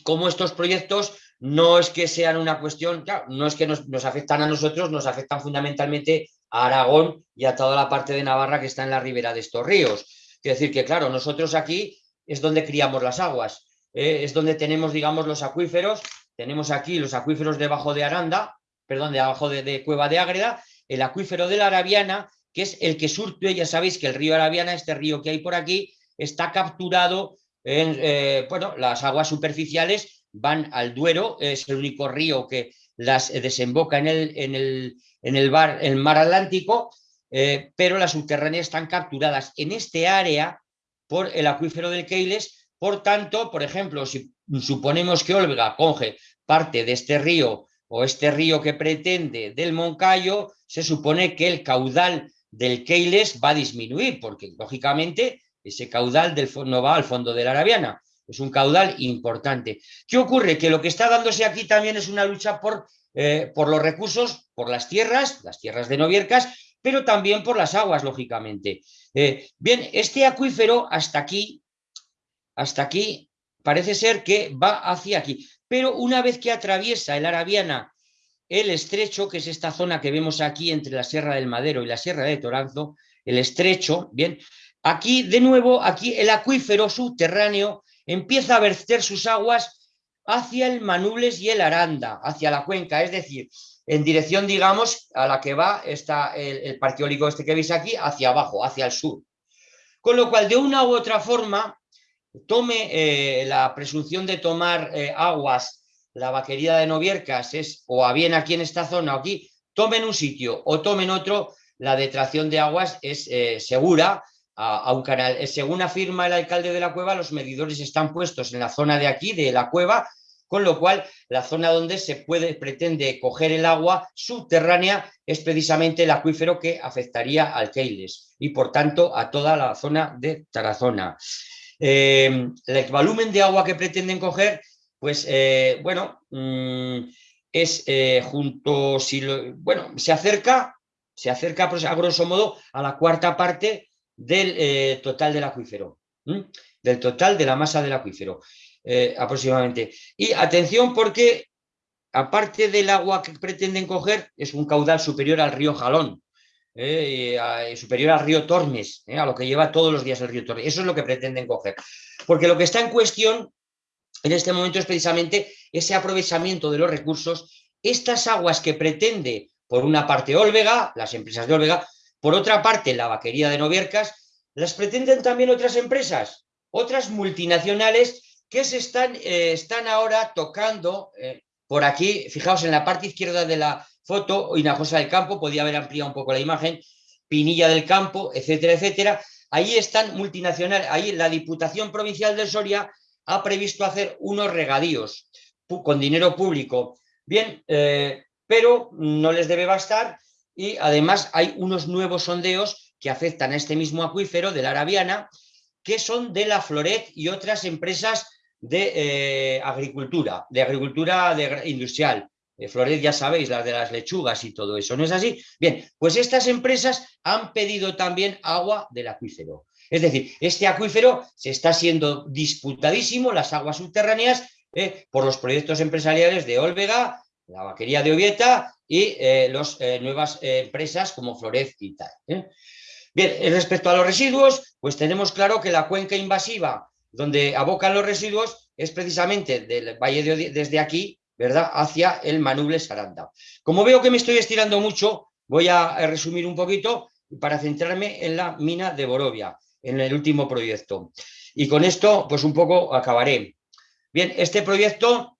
cómo estos proyectos no es que sean una cuestión, no es que nos, nos, afectan a nosotros, nos afectan fundamentalmente Aragón y a toda la parte de Navarra que está en la ribera de estos ríos. Quiere decir que, claro, nosotros aquí es donde criamos las aguas, eh, es donde tenemos, digamos, los acuíferos, tenemos aquí los acuíferos debajo de Aranda, perdón, debajo de, de Cueva de Ágreda, el acuífero de la Arabiana, que es el que surte, ya sabéis que el río Arabiana, este río que hay por aquí, está capturado en, eh, bueno, las aguas superficiales van al Duero, es el único río que las desemboca en el, en el, en el, bar, el mar Atlántico, eh, pero las subterráneas están capturadas en este área por el acuífero del Keiles, por tanto, por ejemplo, si suponemos que Olvega coge parte de este río o este río que pretende del Moncayo, se supone que el caudal del Keiles va a disminuir, porque lógicamente ese caudal del, no va al fondo de la Arabiana, es un caudal importante. ¿Qué ocurre? Que lo que está dándose aquí también es una lucha por, eh, por los recursos, por las tierras, las tierras de Noviercas, pero también por las aguas, lógicamente. Eh, bien, este acuífero hasta aquí, hasta aquí, parece ser que va hacia aquí. Pero una vez que atraviesa el Arabiana el estrecho, que es esta zona que vemos aquí entre la Sierra del Madero y la Sierra de Toranzo, el estrecho, bien, aquí de nuevo, aquí el acuífero subterráneo empieza a verter sus aguas hacia el Manubles y el Aranda, hacia la cuenca, es decir, en dirección, digamos, a la que va está el, el parque eólico este que veis aquí, hacia abajo, hacia el sur. Con lo cual, de una u otra forma, tome eh, la presunción de tomar eh, aguas, la vaquería de Noviercas, es o a bien aquí en esta zona o aquí, tomen un sitio o tomen otro, la detracción de aguas es eh, segura a, un canal. Eh, según afirma el alcalde de la cueva, los medidores están puestos en la zona de aquí, de la cueva, con lo cual la zona donde se puede, pretende coger el agua subterránea es precisamente el acuífero que afectaría al Keiles y por tanto a toda la zona de Tarazona. Eh, el volumen de agua que pretenden coger, pues eh, bueno, mm, es junto, si bueno, se acerca, se acerca pues, a grosso modo a la cuarta parte del eh, total del acuífero, del total de la masa del acuífero, eh, aproximadamente. Y atención porque, aparte del agua que pretenden coger, es un caudal superior al río Jalón, eh, superior al río Tormes, a lo que lleva todos los días el río Tormes. Eso es lo que pretenden coger. Porque lo que está en cuestión en este momento es precisamente ese aprovechamiento de los recursos, estas aguas que pretende, por una parte Olvega, las empresas de Olvega, por otra parte, la vaquería de Noviercas las pretenden también otras empresas, otras multinacionales que se están, eh, están ahora tocando eh, por aquí, fijaos en la parte izquierda de la foto, Hinojosa del Campo, podía haber ampliado un poco la imagen, Pinilla del Campo, etcétera, etcétera. Ahí están multinacionales, ahí la Diputación Provincial de Soria ha previsto hacer unos regadíos con dinero público. Bien, eh, pero no les debe bastar y además hay unos nuevos sondeos que afectan a este mismo acuífero de la Arabiana, que son de la Floret y otras empresas de eh, agricultura, de agricultura industrial. De Floret ya sabéis, las de las lechugas y todo eso, ¿no es así? Bien, pues estas empresas han pedido también agua del acuífero. Es decir, este acuífero se está siendo disputadísimo, las aguas subterráneas, eh, por los proyectos empresariales de Olvega, la vaquería de Ovieta y eh, las eh, nuevas eh, empresas como Florez y tal. Bien, respecto a los residuos, pues tenemos claro que la cuenca invasiva donde abocan los residuos es precisamente del Valle de desde aquí, ¿verdad?, hacia el Manuble Saranda. Como veo que me estoy estirando mucho, voy a resumir un poquito para centrarme en la mina de Borovia, en el último proyecto. Y con esto, pues un poco acabaré. Bien, este proyecto,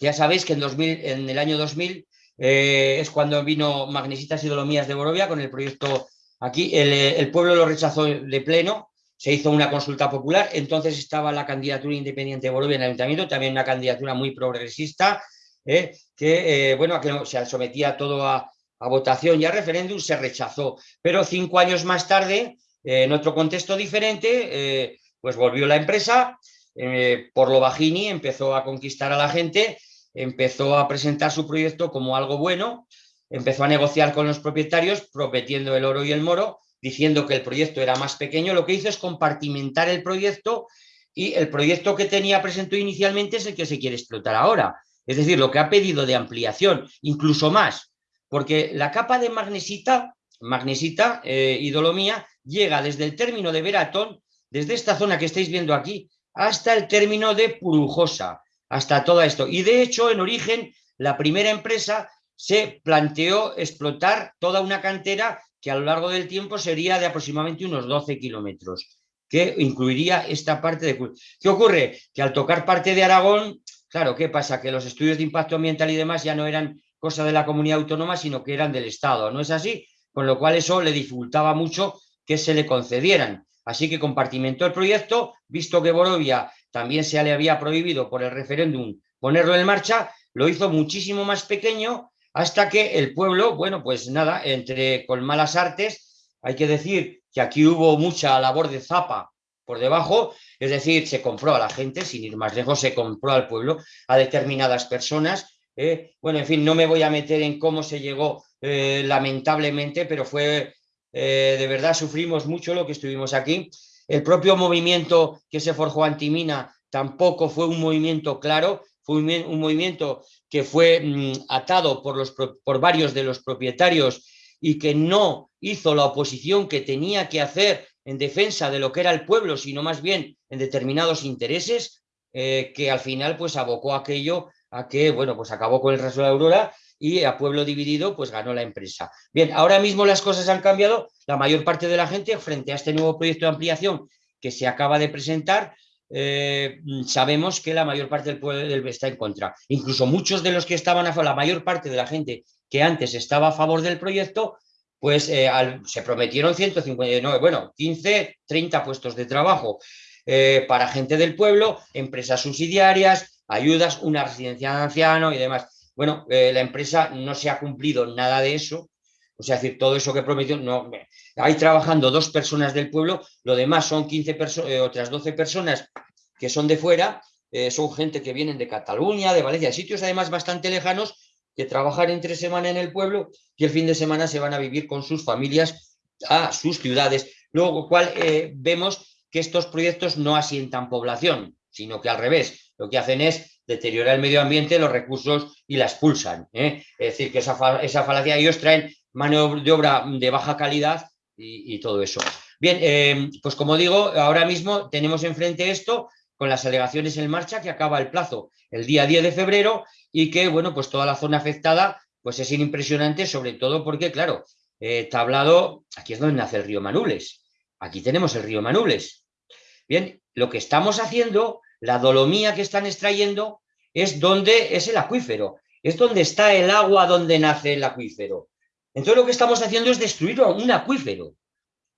ya sabéis que en, 2000, en el año 2000 eh, es cuando vino Magnesitas y Dolomías de Borovia con el proyecto aquí. El, pueblo lo rechazó de pleno, se hizo una consulta popular, entonces estaba la candidatura independiente de Borovia en el ayuntamiento, también una candidatura muy progresista, eh, que, eh, bueno, que se sometía todo a, votación y a referéndum, se rechazó. Pero cinco años más tarde, en otro contexto diferente, pues volvió la empresa, eh, por lo bajini empezó a conquistar a la gente, empezó a presentar su proyecto como algo bueno, empezó a negociar con los propietarios, prometiendo el oro y el moro, diciendo que el proyecto era más pequeño, lo que hizo es compartimentar el proyecto y el proyecto que tenía presentado inicialmente es el que se quiere explotar ahora. Es decir, lo que ha pedido de ampliación, incluso más, porque la capa de magnesita, magnesita eh, y dolomía llega desde el término de Veratón, desde esta zona que estáis viendo aquí, hasta el término de Purujosa, hasta todo esto. Y de hecho, en origen, la primera empresa se planteó explotar toda una cantera que a lo largo del tiempo sería de aproximadamente unos 12 kilómetros, que incluiría esta parte de... ¿Qué ocurre? Que al tocar parte de Aragón, claro, ¿qué pasa? Que los estudios de impacto ambiental y demás ya no eran cosa de la comunidad autónoma, sino que eran del Estado, ¿no es así? Con lo cual eso le dificultaba mucho que se le concedieran. Así que compartimentó el proyecto, visto que Borovia también se le había prohibido por el referéndum ponerlo en marcha, lo hizo muchísimo más pequeño hasta que el pueblo, bueno, pues nada, entre con malas artes, hay que decir que aquí hubo mucha labor de zapa por debajo, es decir, se compró a la gente, sin ir más lejos, se compró al pueblo, a determinadas personas. ¿eh? bueno, en fin, no me voy a meter en cómo se llegó eh, lamentablemente, pero fue, eh, de verdad, sufrimos mucho lo que estuvimos aquí. El propio movimiento que se forjó antimina tampoco fue un movimiento claro, fue un, movimiento que fue mm, atado por, los, por varios de los propietarios y que no hizo la oposición que tenía que hacer en defensa de lo que era el pueblo, sino más bien en determinados intereses, eh, que al final pues abocó aquello a que, bueno, pues acabó con el resto de la Aurora y a pueblo dividido pues ganó la empresa. Bien, ahora mismo las cosas han cambiado, la mayor parte de la gente frente a este nuevo proyecto de ampliación que se acaba de presentar, eh, sabemos que la mayor parte del pueblo está en contra. Incluso muchos de los que estaban a favor, la mayor parte de la gente que antes estaba a favor del proyecto, pues eh, se prometieron 159, bueno, 15, 30 puestos de trabajo eh, para gente del pueblo, empresas subsidiarias, ayudas, una residencia de anciano y demás. Bueno, la empresa no se ha cumplido nada de eso, o sea, decir, todo eso que prometió, no, hay trabajando dos personas del pueblo, lo demás son 15 eh, otras 12 personas que son de fuera, eh, son gente que vienen de Cataluña, de Valencia, sitios además bastante lejanos, que trabajan entre semana en el pueblo y el fin de semana se van a vivir con sus familias a sus ciudades. Luego, cual eh, vemos que estos proyectos no asientan población, sino que al revés, lo que hacen es deteriorar el medio ambiente, los recursos y la expulsan. Es decir, que esa, esa falacia ellos traen mano de obra de baja calidad y, todo eso. Bien, eh, pues como digo, ahora mismo tenemos enfrente esto con las alegaciones en marcha que acaba el plazo el día 10 de febrero y que, bueno, pues toda la zona afectada pues es impresionante, sobre todo porque, claro, eh, tablado, aquí es donde nace el río Manules. Aquí tenemos el río Manules. Bien, lo que estamos haciendo, la dolomía que están extrayendo, es donde es el acuífero, es donde está el agua donde nace el acuífero. Entonces lo que estamos haciendo es destruir un acuífero.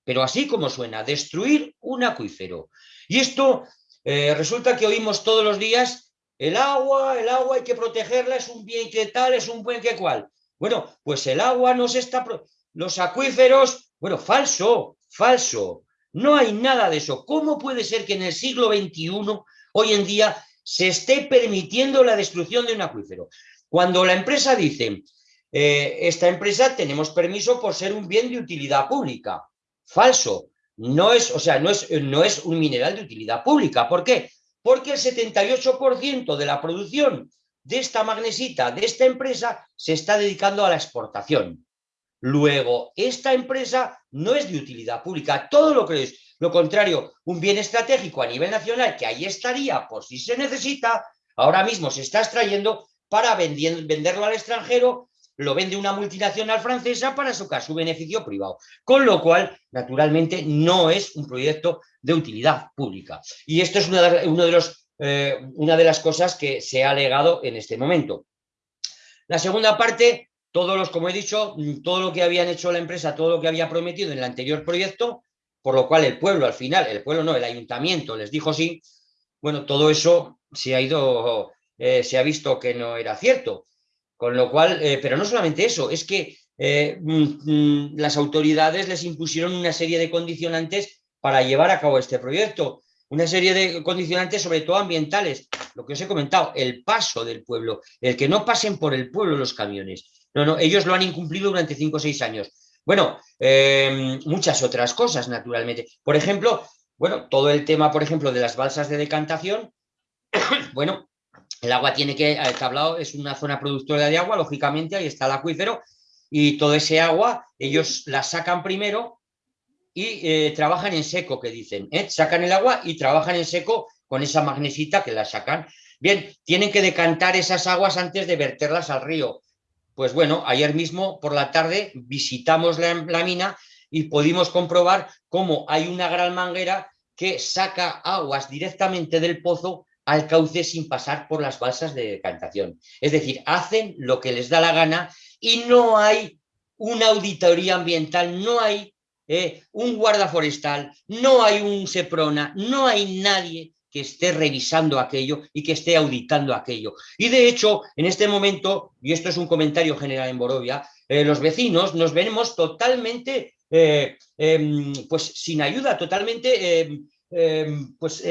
Pero así como suena, destruir un acuífero. Y esto eh, resulta que oímos todos los días, el agua, el agua hay que protegerla, es un bien que tal, es un buen que cual. Bueno, pues el agua no se está... Los acuíferos, bueno, falso, falso. No hay nada de eso. ¿Cómo puede ser que en el siglo XXI, hoy en día, se esté permitiendo la destrucción de un acuífero? Cuando la empresa dice, eh, esta empresa tenemos permiso por ser un bien de utilidad pública. Falso. No es, o sea, no es, no es un mineral de utilidad pública. ¿Por qué? Porque el 78% de la producción de esta magnesita, de esta empresa, se está dedicando a la exportación. Luego, esta empresa no es de utilidad pública, todo lo que es, lo contrario, un bien estratégico a nivel nacional que ahí estaría por si se necesita, ahora mismo se está extrayendo para venderlo al extranjero lo vende una multinacional francesa para sacar su beneficio privado. Con lo cual, naturalmente, no es un proyecto de utilidad pública. Y esto es una de, eh, las cosas que se ha alegado en este momento. La segunda parte, todos los, como he dicho, todo lo que habían hecho la empresa, todo lo que había prometido en el anterior proyecto, por lo cual el pueblo al final, el pueblo no, el ayuntamiento les dijo sí, bueno, todo eso se ha ido, eh, se ha visto que no era cierto. Con lo cual, eh, pero no solamente eso, es que eh, mm, mm, las autoridades les impusieron una serie de condicionantes para llevar a cabo este proyecto. una serie de condicionantes, sobre todo ambientales, lo que os he comentado, el paso del pueblo, el que no pasen por el pueblo los camiones. No, no, ellos lo han incumplido durante cinco o seis años. Bueno, em, muchas otras cosas, naturalmente. Por ejemplo, bueno, todo el tema, por ejemplo, de las balsas de decantación, [COUGHS] bueno, el agua tiene que, el tablado es una zona productora de agua, lógicamente, ahí está el acuífero, y todo ese agua, ellos la sacan primero y eh, trabajan en seco, que dicen, ¿eh? sacan el agua y trabajan en seco con esa magnesita que la sacan. Bien, tienen que decantar esas aguas antes de verterlas al río. Pues bueno, ayer mismo por la tarde visitamos la, mina y pudimos comprobar cómo hay una gran manguera que saca aguas directamente del pozo al cauce sin pasar por las balsas de decantación. Es decir, hacen lo que les da la gana y no hay una auditoría ambiental, no hay eh, un guarda forestal, no hay un SEPRONA, no hay nadie que esté revisando aquello y que esté auditando aquello. Y de hecho, en este momento, y esto es un comentario general en Borovia, eh, los vecinos nos vemos totalmente, eh, em, pues sin ayuda, totalmente em, em, pues,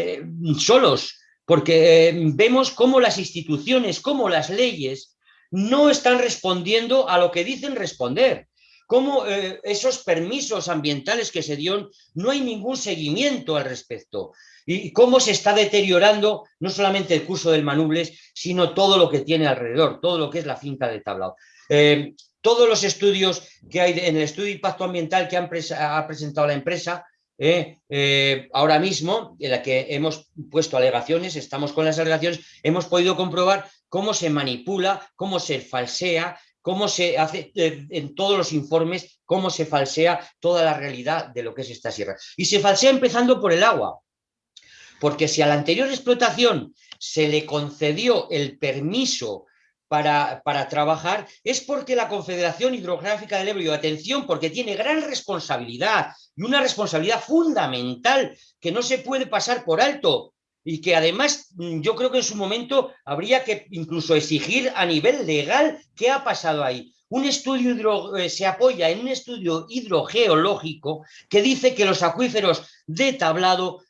solos, porque vemos cómo las instituciones, cómo las leyes no están respondiendo a lo que dicen responder cómo eh, esos permisos ambientales que se dieron, no hay ningún seguimiento al respecto. Y cómo se está deteriorando no solamente el curso del Manubles, sino todo lo que tiene alrededor, todo lo que es la finca de tablao. Eh, todos los estudios que hay en el estudio de impacto ambiental que ha presentado la empresa, eh, ahora mismo, en la que hemos puesto alegaciones, estamos con las alegaciones, hemos podido comprobar cómo se manipula, cómo se falsea, cómo se hace eh, en todos los informes, cómo se falsea toda la realidad de lo que es esta sierra. Y se falsea empezando por el agua, porque si a la anterior explotación se le concedió el permiso para, para, trabajar es porque la Confederación Hidrográfica del Ebro, y atención, porque tiene gran responsabilidad y una responsabilidad fundamental que no se puede pasar por alto, y que además mm, yo creo que en su momento habría que incluso exigir a nivel legal qué ha pasado ahí. Un estudio eh, se apoya en un estudio hidrogeológico que dice que los acuíferos de tablado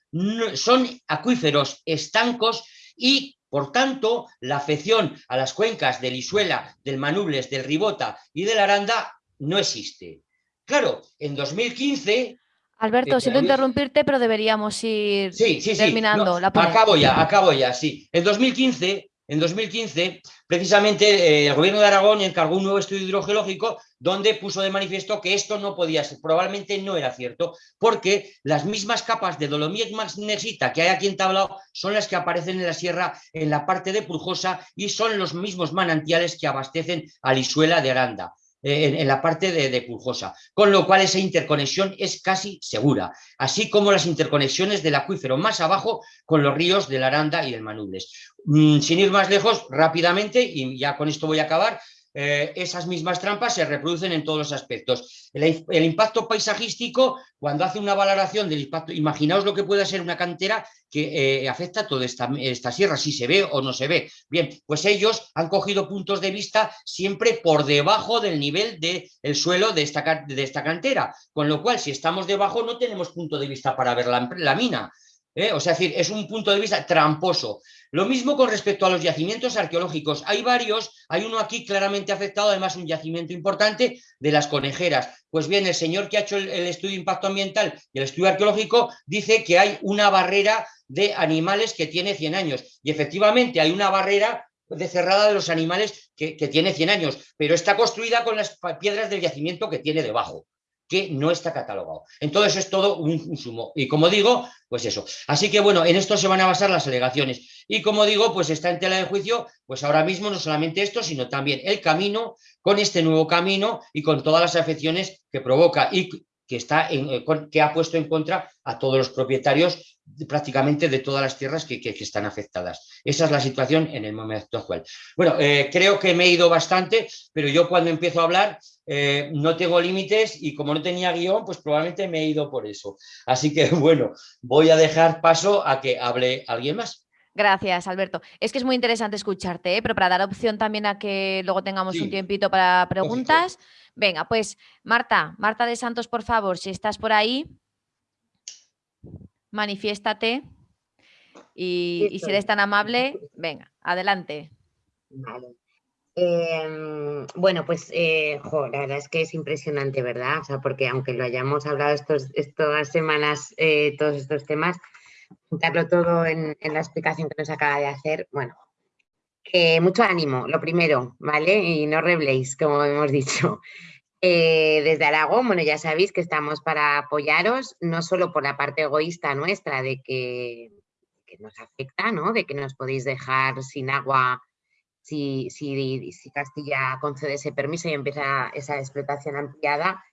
son acuíferos estancos y por tanto, la afección a las cuencas del Isuela, del Manubles, del Ribota y del Aranda no existe. Claro, en 2015 Alberto, siento interrumpirte, pero deberíamos ir terminando la Acabo ya, acabo ya, sí. En 2015, en 2015 precisamente eh, el gobierno de Aragón encargó un nuevo estudio hidrogeológico donde puso de manifiesto que esto no podía ser, probablemente no era cierto, porque las mismas capas de dolomía magnesita que hay aquí en Tablao son las que aparecen en la sierra en la parte de Purjosa y son los mismos manantiales que abastecen a Lisuela de Aranda. En, la parte de, de, Puljosa, con lo cual esa interconexión es casi segura, así como las interconexiones del acuífero más abajo con los ríos del Aranda y del Manubles. Mm, sin ir más lejos, rápidamente, y ya con esto voy a acabar, eh, esas mismas trampas se reproducen en todos los aspectos. El, impacto paisajístico, cuando hace una valoración del impacto, imaginaos lo que puede ser una cantera que eh, afecta toda esta, sierra, si se ve o no se ve. Bien, pues ellos han cogido puntos de vista siempre por debajo del nivel del suelo de esta, de esta cantera, con lo cual si estamos debajo no tenemos punto de vista para ver la, la mina. ¿Eh? O sea, es decir, es un punto de vista tramposo. Lo mismo con respecto a los yacimientos arqueológicos. Hay varios, hay uno aquí claramente afectado, además un yacimiento importante de las conejeras. Pues bien, el señor que ha hecho el, estudio de impacto ambiental y el estudio arqueológico dice que hay una barrera de animales que tiene 100 años. Y efectivamente hay una barrera de cerrada de los animales que, que tiene 100 años, pero está construida con las piedras del yacimiento que tiene debajo que no está catalogado. Entonces es todo un, sumo. Y como digo, pues eso. Así que bueno, en esto se van a basar las alegaciones. Y como digo, pues está en tela de juicio, pues ahora mismo no solamente esto, sino también el camino, con este nuevo camino y con todas las afecciones que provoca y que, está eh, que ha puesto en contra a todos los propietarios prácticamente de todas las tierras que, están afectadas. Esa es la situación en el momento actual. Bueno, eh, creo que me he ido bastante, pero yo cuando empiezo a hablar eh, no tengo límites y como no tenía guion, pues probablemente me he ido por eso. Así que [LAUGHS] bueno, voy a dejar paso a que hable alguien más. Gracias, Alberto. Es que es muy interesante escucharte, ¿eh? pero para dar opción también a que luego tengamos un tiempito para preguntas. Venga, pues Marta, Marta de Santos, por favor, si estás por ahí, manifiéstate. Y, si eres tan amable, venga, adelante. Vale. Em, bueno, pues eh, la verdad es que es impresionante, ¿verdad? O sea, porque aunque lo hayamos hablado estos, estas semanas, eh, todos estos temas, juntarlo todo en, la explicación que nos acaba de hacer, bueno, mucho ánimo, lo primero, ¿vale? Y no rebléis, como hemos dicho. [LAUGHS] Eh, desde Aragón, bueno, ya sabéis que estamos para apoyaros, no solo por la parte egoísta nuestra de que, nos afecta, ¿no? De que nos podéis dejar sin agua si, si, si, Castilla concede ese permiso y empieza esa explotación ampliada,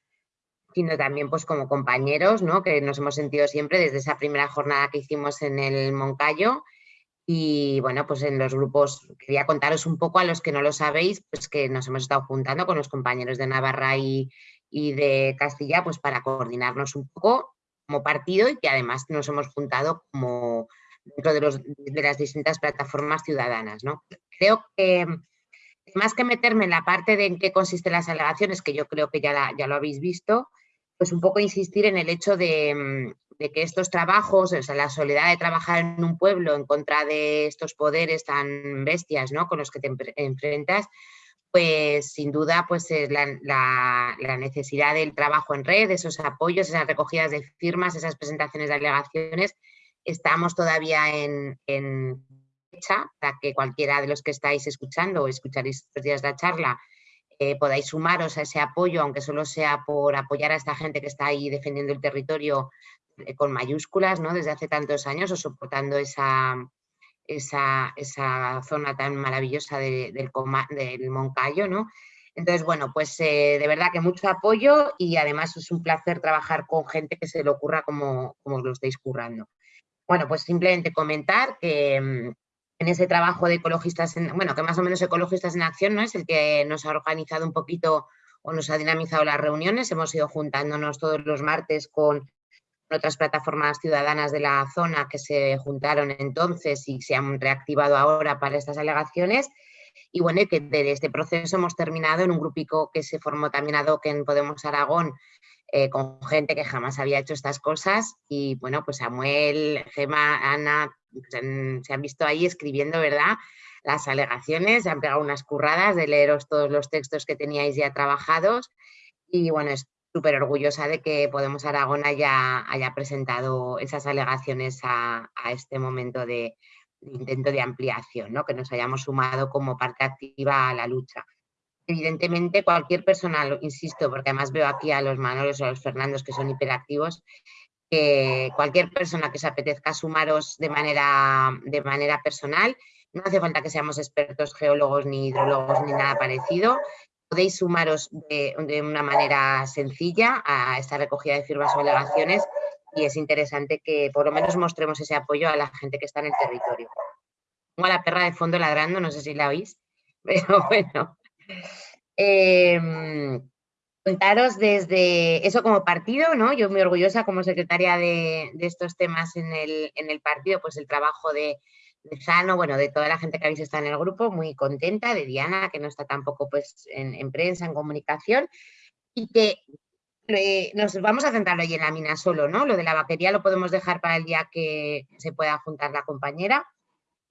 sino también pues como compañeros, ¿no? Que nos hemos sentido siempre desde esa primera jornada que hicimos en el Moncayo, y bueno, pues en los grupos, quería contaros un poco a los que no lo sabéis, pues que nos hemos estado juntando con los compañeros de Navarra y, de Castilla, pues para coordinarnos un poco como partido y que además nos hemos juntado como dentro de, los, de las distintas plataformas ciudadanas. ¿no? Creo que más que meterme en la parte de en qué consisten las alegaciones, que yo creo que ya, ya lo habéis visto, pues un poco insistir en el hecho de, de que estos trabajos, o sea, la soledad de trabajar en un pueblo en contra de estos poderes tan bestias ¿no? con los que te enfrentas, pues sin duda pues la, necesidad del trabajo en red, esos apoyos, esas recogidas de firmas, esas presentaciones de alegaciones, estamos todavía en, en fecha para que cualquiera de los que estáis escuchando o escucharéis estos días la charla eh, podáis sumaros a ese apoyo, aunque solo sea por apoyar a esta gente que está ahí defendiendo el territorio eh, con mayúsculas, ¿no? Desde hace tantos años o soportando esa, esa, zona tan maravillosa del, del Moncayo, ¿no? Entonces, bueno, pues eh, de verdad que mucho apoyo y además es un placer trabajar con gente que se le ocurra como, como lo estáis currando. Bueno, pues simplemente comentar que mm, en ese trabajo de ecologistas, en, bueno, que más o menos ecologistas en acción, ¿no? Es el que nos ha organizado un poquito o nos ha dinamizado las reuniones. Hemos ido juntándonos todos los martes con otras plataformas ciudadanas de la zona que se juntaron entonces y se han reactivado ahora para estas alegaciones. Y bueno, que de este proceso hemos terminado en un grupico que se formó también ad hoc en Podemos Aragón, eh, con gente que jamás había hecho estas cosas. Y bueno, pues Samuel, Gema, Ana, se han, visto ahí escribiendo, ¿verdad? Las alegaciones, se han pegado unas curradas de leeros todos los textos que teníais ya trabajados. Y bueno, es súper orgullosa de que Podemos Aragón haya, haya presentado esas alegaciones a, este momento de, intento de ampliación, ¿no? que nos hayamos sumado como parte activa a la lucha. Evidentemente, cualquier persona, insisto, porque además veo aquí a los Manolos o a los Fernandos que son hiperactivos, cualquier persona que se apetezca sumaros de manera, de manera personal, no hace falta que seamos expertos geólogos ni hidrólogos ni nada parecido, podéis sumaros de, una manera sencilla a esta recogida de firmas o alegaciones y es interesante que por lo menos mostremos ese apoyo a la gente que está en el territorio. Tengo a la perra de fondo ladrando, no sé si la oís, [LAUGHS] pero bueno. Em, contaros desde eso como partido, ¿no? Yo muy orgullosa como secretaria de, estos temas en el, en el partido, pues el trabajo de, de Sano, bueno, de toda la gente que habéis estado en el grupo, muy contenta, de Diana, que no está tampoco pues en, prensa, en comunicación, y que eh, nos vamos a centrar hoy en la mina solo, ¿no? Lo de la vaquería lo podemos dejar para el día que se pueda juntar la compañera.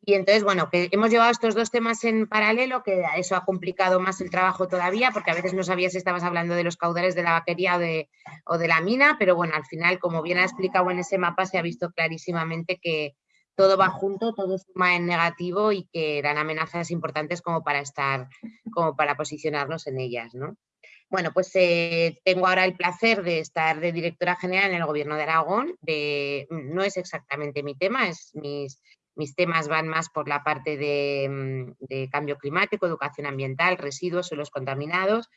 Y entonces, bueno, que hemos llevado estos dos temas en paralelo, que eso ha complicado más el trabajo todavía, porque a veces no sabías si estabas hablando de los caudales de la vaquería o de, o de la mina, pero bueno, al final, como bien ha explicado en ese mapa, se ha visto clarísimamente que, todo va junto, todo suma en negativo y que eran amenazas importantes como para estar, como para posicionarnos en ellas, ¿no? Bueno, pues eh, tengo ahora el placer de estar de directora general en el Gobierno de Aragón. De, no es exactamente mi tema, es mis, mis temas van más por la parte de, mm, de, cambio climático, educación ambiental, residuos, suelos contaminados,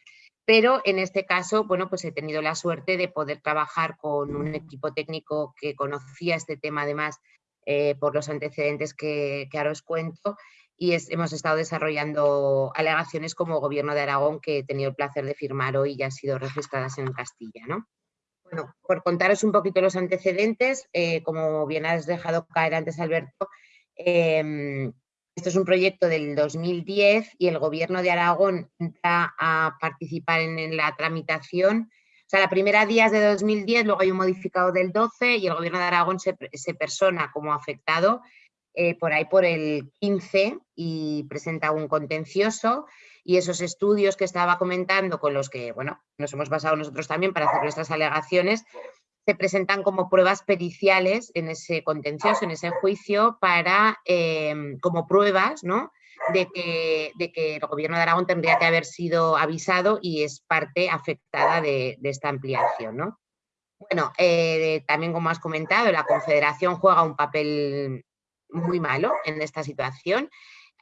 pero en este caso, bueno, pues he tenido la suerte de poder trabajar con un equipo técnico que conocía este tema además eh, por los antecedentes que, ahora os cuento y hemos estado desarrollando alegaciones como Gobierno de Aragón que he tenido el placer de firmar hoy y han sido registradas en Castilla. ¿no? Bueno, por contaros un poquito los antecedentes, eh, como bien has dejado caer antes Alberto, em, esto es un proyecto del 2010 y el Gobierno de Aragón entra a participar en la tramitación. O sea, la primera días de 2010, luego hay un modificado del 12 y el Gobierno de Aragón se, persona como afectado eh, por ahí por el 15 y presenta un contencioso y esos estudios que estaba comentando con los que bueno, nos hemos basado nosotros también para hacer nuestras alegaciones, se presentan como pruebas periciales en ese contencioso, en ese juicio, para, em, como pruebas ¿no? de, que, el gobierno de Aragón tendría que haber sido avisado y es parte afectada de, esta ampliación. ¿no? Bueno, eh, también como has comentado, la Confederación juega un papel muy malo en esta situación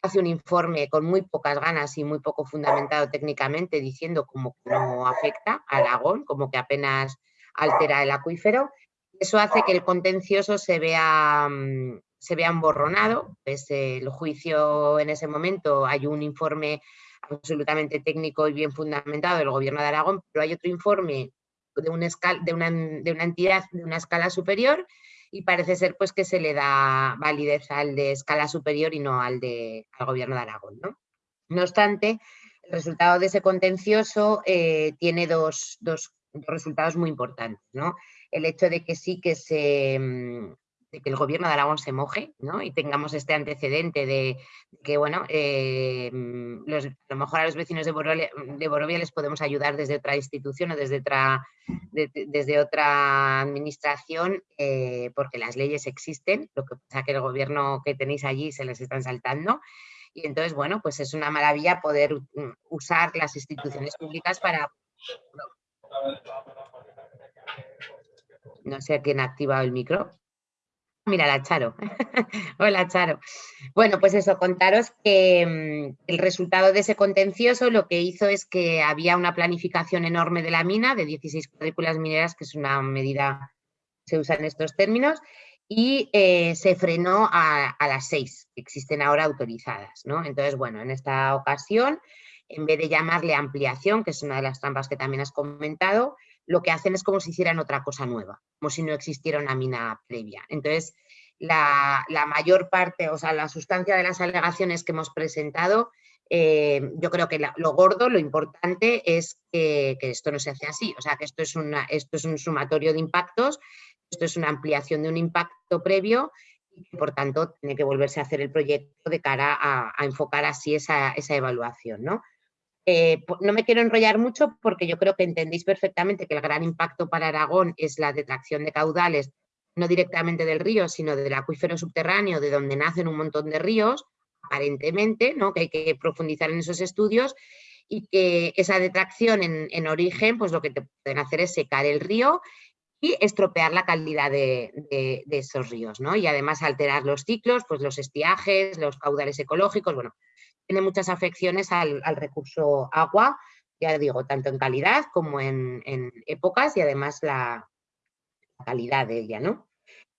hace un informe con muy pocas ganas y muy poco fundamentado técnicamente diciendo como que no afecta a Aragón, como que apenas altera el acuífero. Eso hace que el contencioso se vea, mm, se vea emborronado. Pues, el juicio en ese momento hay un informe absolutamente técnico y bien fundamentado del gobierno de Aragón, pero hay otro informe de una, una, de una entidad de una escala superior y parece ser pues que se le da validez al de escala superior y no al, de, al gobierno de Aragón. ¿no? no obstante, el resultado de ese contencioso eh, tiene dos, dos, resultados muy importantes. ¿no? El hecho de que sí que se, mm, de que el gobierno de Aragón se moje ¿no? y tengamos este antecedente de, que, bueno, eh, mm, a lo mejor a los vecinos de Borovia, les podemos ayudar desde otra institución o desde otra, desde otra administración, eh, porque las leyes existen, lo que pasa que el gobierno que tenéis allí se les están saltando. Y entonces, bueno, pues es una maravilla poder mm, usar las instituciones públicas para... No sé quién ha activado el micro. Mira, la Charo. [LAUGHS] Hola, Charo. Bueno, pues eso, contaros que mm, el resultado de ese contencioso lo que hizo es que había una planificación enorme de la mina, de 16 cuadrículas mineras, que es una medida se usa en estos términos, y eh, se frenó a, a, las seis que existen ahora autorizadas. ¿no? Entonces, bueno, en esta ocasión, en vez de llamarle ampliación, que es una de las trampas que también has comentado, lo que hacen es como si hicieran otra cosa nueva, como si no existiera una mina previa. Entonces, la, mayor parte, o sea, la sustancia de las alegaciones que hemos presentado, eh, yo creo que lo gordo, lo importante es que, esto no se hace así, o sea, que esto es, esto es un sumatorio de impactos, esto es una ampliación de un impacto previo y por tanto tiene que volverse a hacer el proyecto de cara a, enfocar así esa, esa evaluación, ¿no? Eh, no me quiero enrollar mucho porque yo creo que entendéis perfectamente que el gran impacto para Aragón es la detracción de caudales, no directamente del río, sino del acuífero subterráneo, de donde nacen un montón de ríos, aparentemente, ¿no? que hay que profundizar en esos estudios, y que esa detracción en, origen, pues lo que te pueden hacer es secar el río y estropear la calidad de, esos ríos, ¿no? Y además alterar los ciclos, pues los estiajes, los caudales ecológicos, bueno, tiene muchas afecciones al, recurso agua, ya digo, tanto en calidad como en, épocas y además la, calidad de ella, ¿no?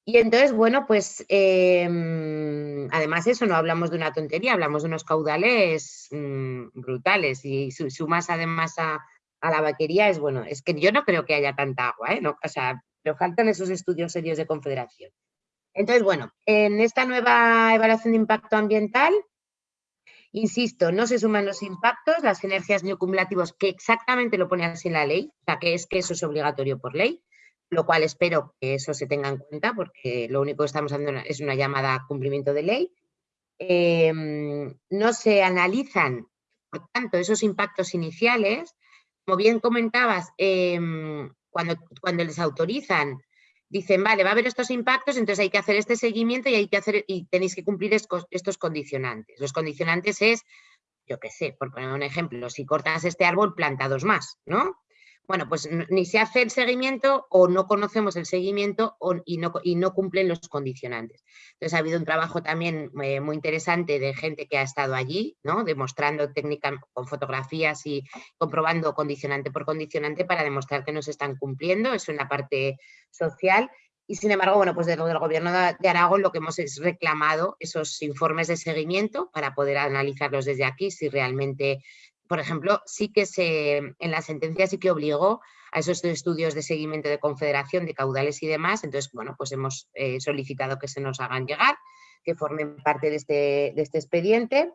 Y entonces, bueno, pues em, además eso, no hablamos de una tontería, hablamos de unos caudales mm, brutales y sumas además a, la vaquería es, bueno, es que yo no creo que haya tanta agua, ¿eh? No, o sea, pero faltan esos estudios serios de confederación. Entonces, bueno, en esta nueva evaluación de impacto ambiental Insisto, no se suman los impactos, las energías neocumulativos, que exactamente lo pone así en la ley, o sea, que es que eso es obligatorio por ley, lo cual espero que eso se tenga en cuenta, porque lo único que estamos haciendo es una llamada a cumplimiento de ley. Em, no se analizan, por tanto, esos impactos iniciales, como bien comentabas, em, cuando, cuando les autorizan dicen, vale, va a haber estos impactos, entonces hay que hacer este seguimiento y hay que hacer y tenéis que cumplir estos condicionantes. Los condicionantes es, yo qué sé, por poner un ejemplo, si cortas este árbol, planta dos más, ¿no? Bueno, pues ni se hace el seguimiento o no conocemos el seguimiento y, no, y, no, cumplen los condicionantes. Entonces ha habido un trabajo también eh, muy interesante de gente que ha estado allí, ¿no? demostrando técnica con fotografías y comprobando condicionante por condicionante para demostrar que no se están cumpliendo, eso en la parte social. Y sin embargo, bueno, pues desde el gobierno de Aragón lo que hemos es reclamado esos informes de seguimiento para poder analizarlos desde aquí si realmente por ejemplo, sí que se, en la sentencia sí que obligó a esos estudios de seguimiento de confederación de caudales y demás, entonces, bueno, pues hemos eh, solicitado que se nos hagan llegar, que formen parte de este, este expediente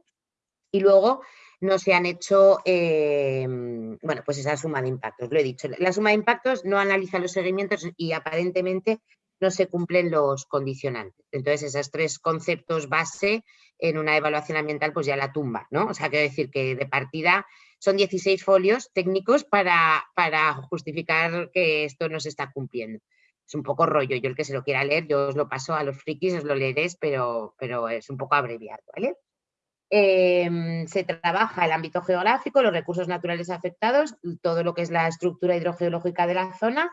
y luego no se han hecho, eh, bueno, pues esa suma de impactos, lo he dicho. La suma de impactos no analiza los seguimientos y aparentemente no se cumplen los condicionantes. Entonces, esos tres conceptos base en una evaluación ambiental pues ya la tumba, ¿no? O sea, quiero decir que de partida son 16 folios técnicos para, para justificar que esto no se está cumpliendo. Es un poco rollo, yo el que se lo quiera leer, yo os lo paso a los frikis, os lo leeréis, pero, pero es un poco abreviado, ¿vale? Em, se trabaja el ámbito geográfico, los recursos naturales afectados, todo lo que es la estructura hidrogeológica de la zona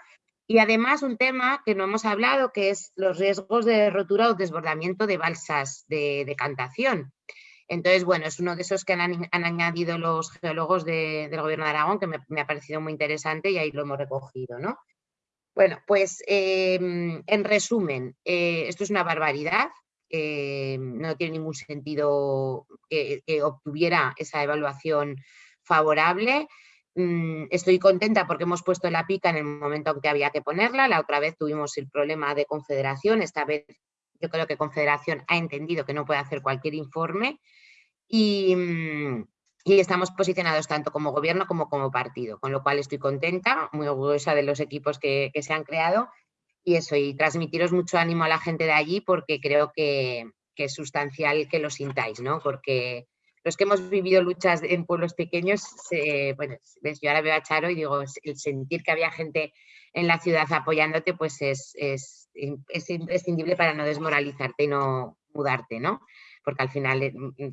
y además un tema que no hemos hablado, que es los riesgos de rotura o desbordamiento de balsas de decantación. Entonces, bueno, es uno de esos que han, añadido los geólogos del Gobierno de Aragón, que me, ha parecido muy interesante y ahí lo hemos recogido, ¿no? Bueno, pues em, en resumen, eh, esto es una barbaridad, no tiene ningún sentido que, obtuviera esa evaluación favorable. Mm, estoy contenta porque hemos puesto la pica en el momento en que había que ponerla. La otra vez tuvimos el problema de Confederación. Esta vez yo creo que Confederación ha entendido que no puede hacer cualquier informe y, mm, estamos posicionados tanto como gobierno como como partido, con lo cual estoy contenta, muy orgullosa de los equipos que, que se han creado y eso, y transmitiros mucho ánimo a la gente de allí porque creo que, es sustancial que lo sintáis, ¿no? Porque los que hemos vivido luchas en pueblos pequeños, bueno, yo ahora veo a Charo y digo, el sentir que había gente en la ciudad apoyándote, pues es, es, es imprescindible para no desmoralizarte y no mudarte, ¿no? Porque al final eh,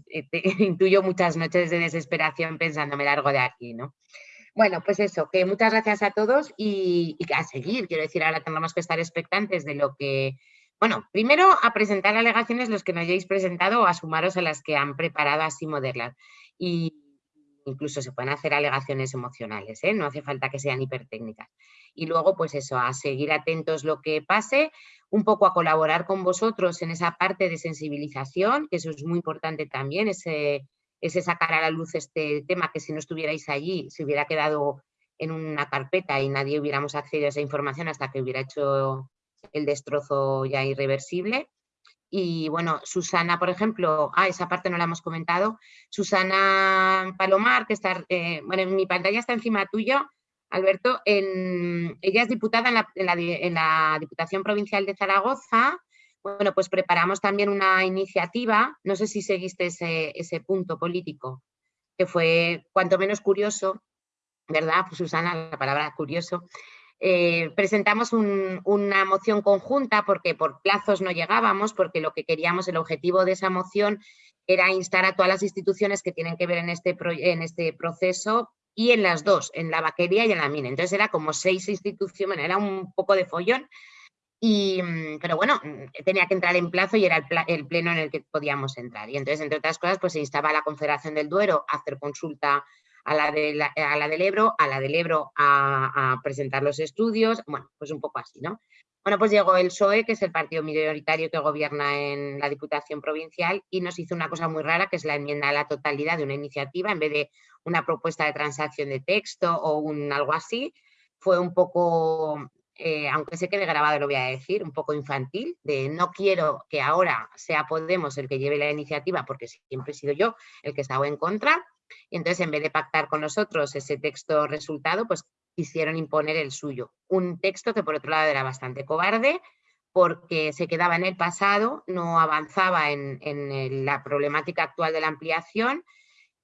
eh, [LAUGHS] intuyo muchas noches de desesperación pensando, me largo de aquí, ¿no? Bueno, pues eso, que muchas gracias a todos y, a seguir. Quiero decir, ahora tenemos que estar expectantes de lo que... Bueno, primero a presentar alegaciones los que no hayáis presentado o a sumaros a las que han preparado así modelas. Y incluso se pueden hacer alegaciones emocionales, ¿eh? no hace falta que sean hipertécnicas. Y luego, pues eso, a seguir atentos lo que pase, un poco a colaborar con vosotros en esa parte de sensibilización, que eso es muy importante también, ese sacar a la luz este tema que si no estuvierais allí se hubiera quedado en una carpeta y nadie hubiéramos accedido a esa información hasta que hubiera hecho el destrozo ya irreversible. Y bueno, Susana, por ejemplo, ah, esa parte no la hemos comentado, Susana Palomar, que está, eh, bueno, en mi pantalla está encima tuyo, Alberto, en, ella es diputada en la, Diputación Provincial de Zaragoza, bueno, pues preparamos también una iniciativa, no sé si seguiste ese, punto político, que fue cuanto menos curioso, ¿verdad? Pues Susana, la palabra curioso. Eh, presentamos una moción conjunta porque por plazos no llegábamos, porque lo que queríamos, el objetivo de esa moción era instar a todas las instituciones que tienen que ver en este, este proceso y en las dos, en la vaquería y en la mina. Entonces era como seis instituciones, era un poco de follón, y, mm, pero bueno, mm, tenía que entrar en plazo y era el, pleno en el que podíamos entrar. Y entonces, entre otras cosas, pues se instaba a la Confederación del Duero a hacer consulta a la, de a la del Ebro, a la del Ebro a, presentar los estudios, bueno, pues un poco así, ¿no? Bueno, pues llegó el PSOE, que es el partido minoritario que gobierna en la Diputación Provincial, y nos hizo una cosa muy rara, que es la enmienda a la totalidad de una iniciativa, en vez de una propuesta de transacción de texto o un algo así, fue un poco eh, aunque sé que de grabado lo voy a decir, un poco infantil, de no quiero que ahora sea Podemos el que lleve la iniciativa porque siempre he sido yo el que estaba en contra. Y entonces en vez de pactar con nosotros ese texto resultado, pues quisieron imponer el suyo. Un texto que por otro lado era bastante cobarde porque se quedaba en el pasado, no avanzaba en, la problemática actual de la ampliación,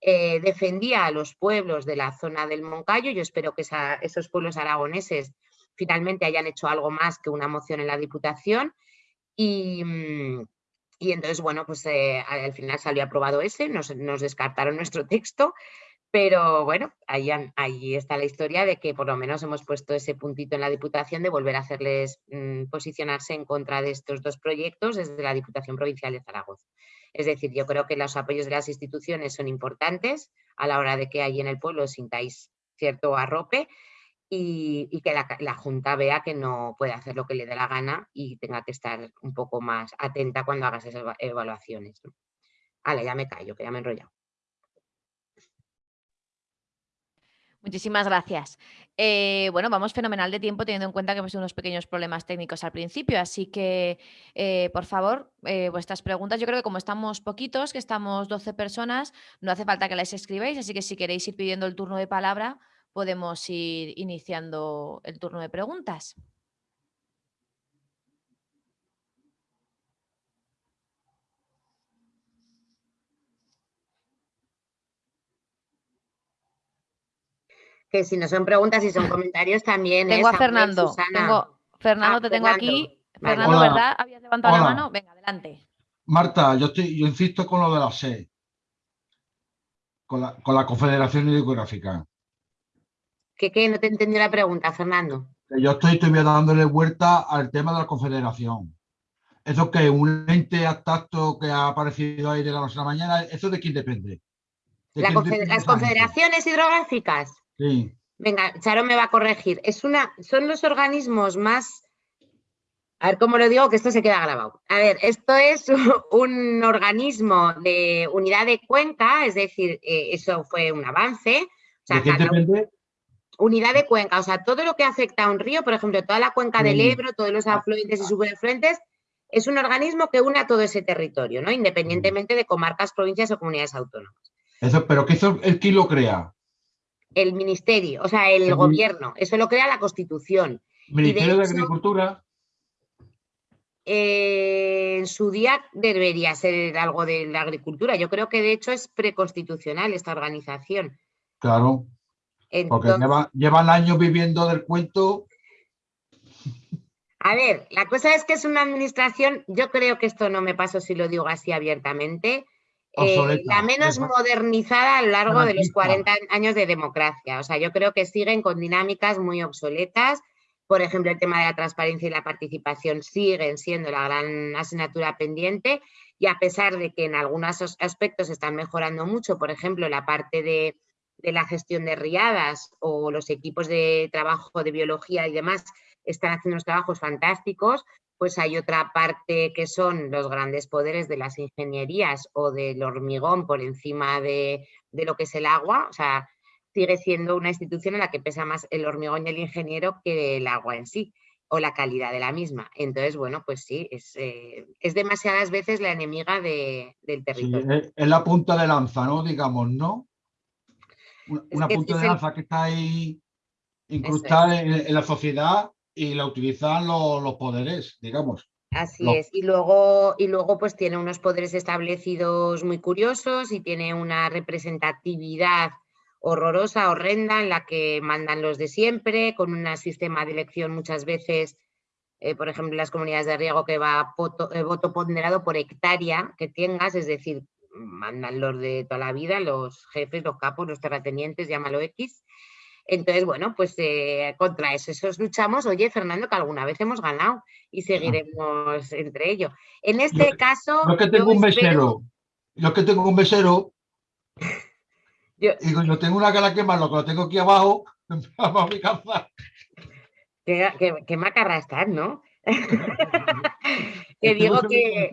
eh, defendía a los pueblos de la zona del Moncayo. Yo espero que esos pueblos aragoneses finalmente hayan hecho algo más que una moción en la Diputación y, mm, y entonces, bueno, pues eh, al final salió aprobado ese, nos, descartaron nuestro [LAUGHS] texto, pero bueno, ahí, ahí, está la historia de que por lo menos hemos puesto ese puntito en la Diputación de volver a hacerles mm, posicionarse en contra de estos dos proyectos desde la Diputación Provincial de Zaragoza. Es decir, yo creo que los apoyos de las instituciones son importantes a la hora de que ahí en el pueblo sintáis cierto arrope, y, que la, Junta vea que no puede hacer lo que le dé la gana y tenga que estar un poco más atenta cuando hagas esas evaluaciones. Vale, ya me callo, que ya me he enrollado. Muchísimas gracias. Eh, bueno, vamos fenomenal de tiempo teniendo en cuenta que hemos tenido unos pequeños problemas técnicos al principio, así que eh, por favor, eh, vuestras preguntas, yo creo que como estamos poquitos, que estamos 12 personas, no hace falta que las escribáis, así que si queréis ir pidiendo el turno de palabra, podemos ir iniciando el turno de preguntas. Que si no son preguntas y son [LAUGHS] comentarios también. ¿eh? Tengo a Fernando. Tengo, Fernando, ah, te tengo aquí. Fernando, ¿verdad? ¿Habías levantado la mano? Venga, adelante. Marta, yo, estoy, yo insisto con lo de la SE, con la, con la Confederación Hidrográfica. ¿Qué, qué? No te entendí la pregunta, Fernando. Yo estoy todavía dándole vuelta al tema de la Confederación. ¿Eso que ¿Un ente abstracto que ha aparecido ahí de la noche a la mañana? ¿Eso de quién depende? las confederaciones hidrográficas. Sí. Venga, Charo me va a corregir. Es una, son los organismos más a ver cómo lo digo, que esto se queda grabado. A ver, esto es [LAUGHS] un organismo de unidad de cuenca, es decir, eh, eso fue un avance. O depende? Unidad de cuenca, o sea, todo lo que afecta a un río, por ejemplo, toda la cuenca del Ebro, todos los afluentes y subafluentes, es un organismo que une a todo ese territorio, ¿no? Independientemente de comarcas, provincias o comunidades autónomas. Eso, ¿Pero qué hizo el quién lo crea? El ministerio, o sea, el, gobierno. Eso lo crea la Constitución. Ministerio de Agricultura. Eh, en su día debería ser algo de la agricultura. Yo creo que de hecho es preconstitucional esta organización. Claro. Porque llevan años viviendo del cuento. A ver, la cosa es que es una administración, yo creo que esto no me paso si lo digo así abiertamente, eh, la menos modernizada a lo largo de los 40 años de democracia. O sea, yo creo que siguen con dinámicas muy obsoletas por ejemplo, el tema de la transparencia y la participación siguen siendo la gran asignatura pendiente y a pesar de que en algunos aspectos están mejorando mucho, por ejemplo, la parte de, la gestión de riadas o los equipos de trabajo de biología y demás están haciendo unos trabajos fantásticos, pues hay otra parte que son los grandes poderes de las ingenierías o del hormigón por encima de, de lo que es el agua. O sea, sigue siendo una institución en la que pesa más el hormigón y el ingeniero que el agua en sí o la calidad de la misma. Entonces, bueno, pues sí, es, eh, demasiadas veces la enemiga del territorio. es la punta de lanza, ¿no? Digamos, ¿no? Una, punta de que está ahí incrustada en, la sociedad y la utilizan los, poderes, digamos. Así es, y luego, y luego pues tiene unos poderes establecidos muy curiosos y tiene una representatividad horrorosa, horrenda, en la que mandan los de siempre, con un sistema de elección muchas veces, eh, por ejemplo, las comunidades de riego que va eh, voto ponderado por hectárea que tengas, es decir, mandan los de toda la vida, los jefes, los capos, los terratenientes, llámalo X. Entonces, bueno, pues eh, contra eso, eso luchamos. Oye, Fernando, que alguna vez hemos ganado y seguiremos entre ellos. En este caso... Yo que tengo un mesero, yo que tengo un mesero [LAUGHS] yo, Digo, yo tengo una cara que más, lo que lo tengo aquí abajo, para mi casa. Qué, qué, qué macarra estás, ¿no? [LAUGHS] [LAUGHS] que digo que,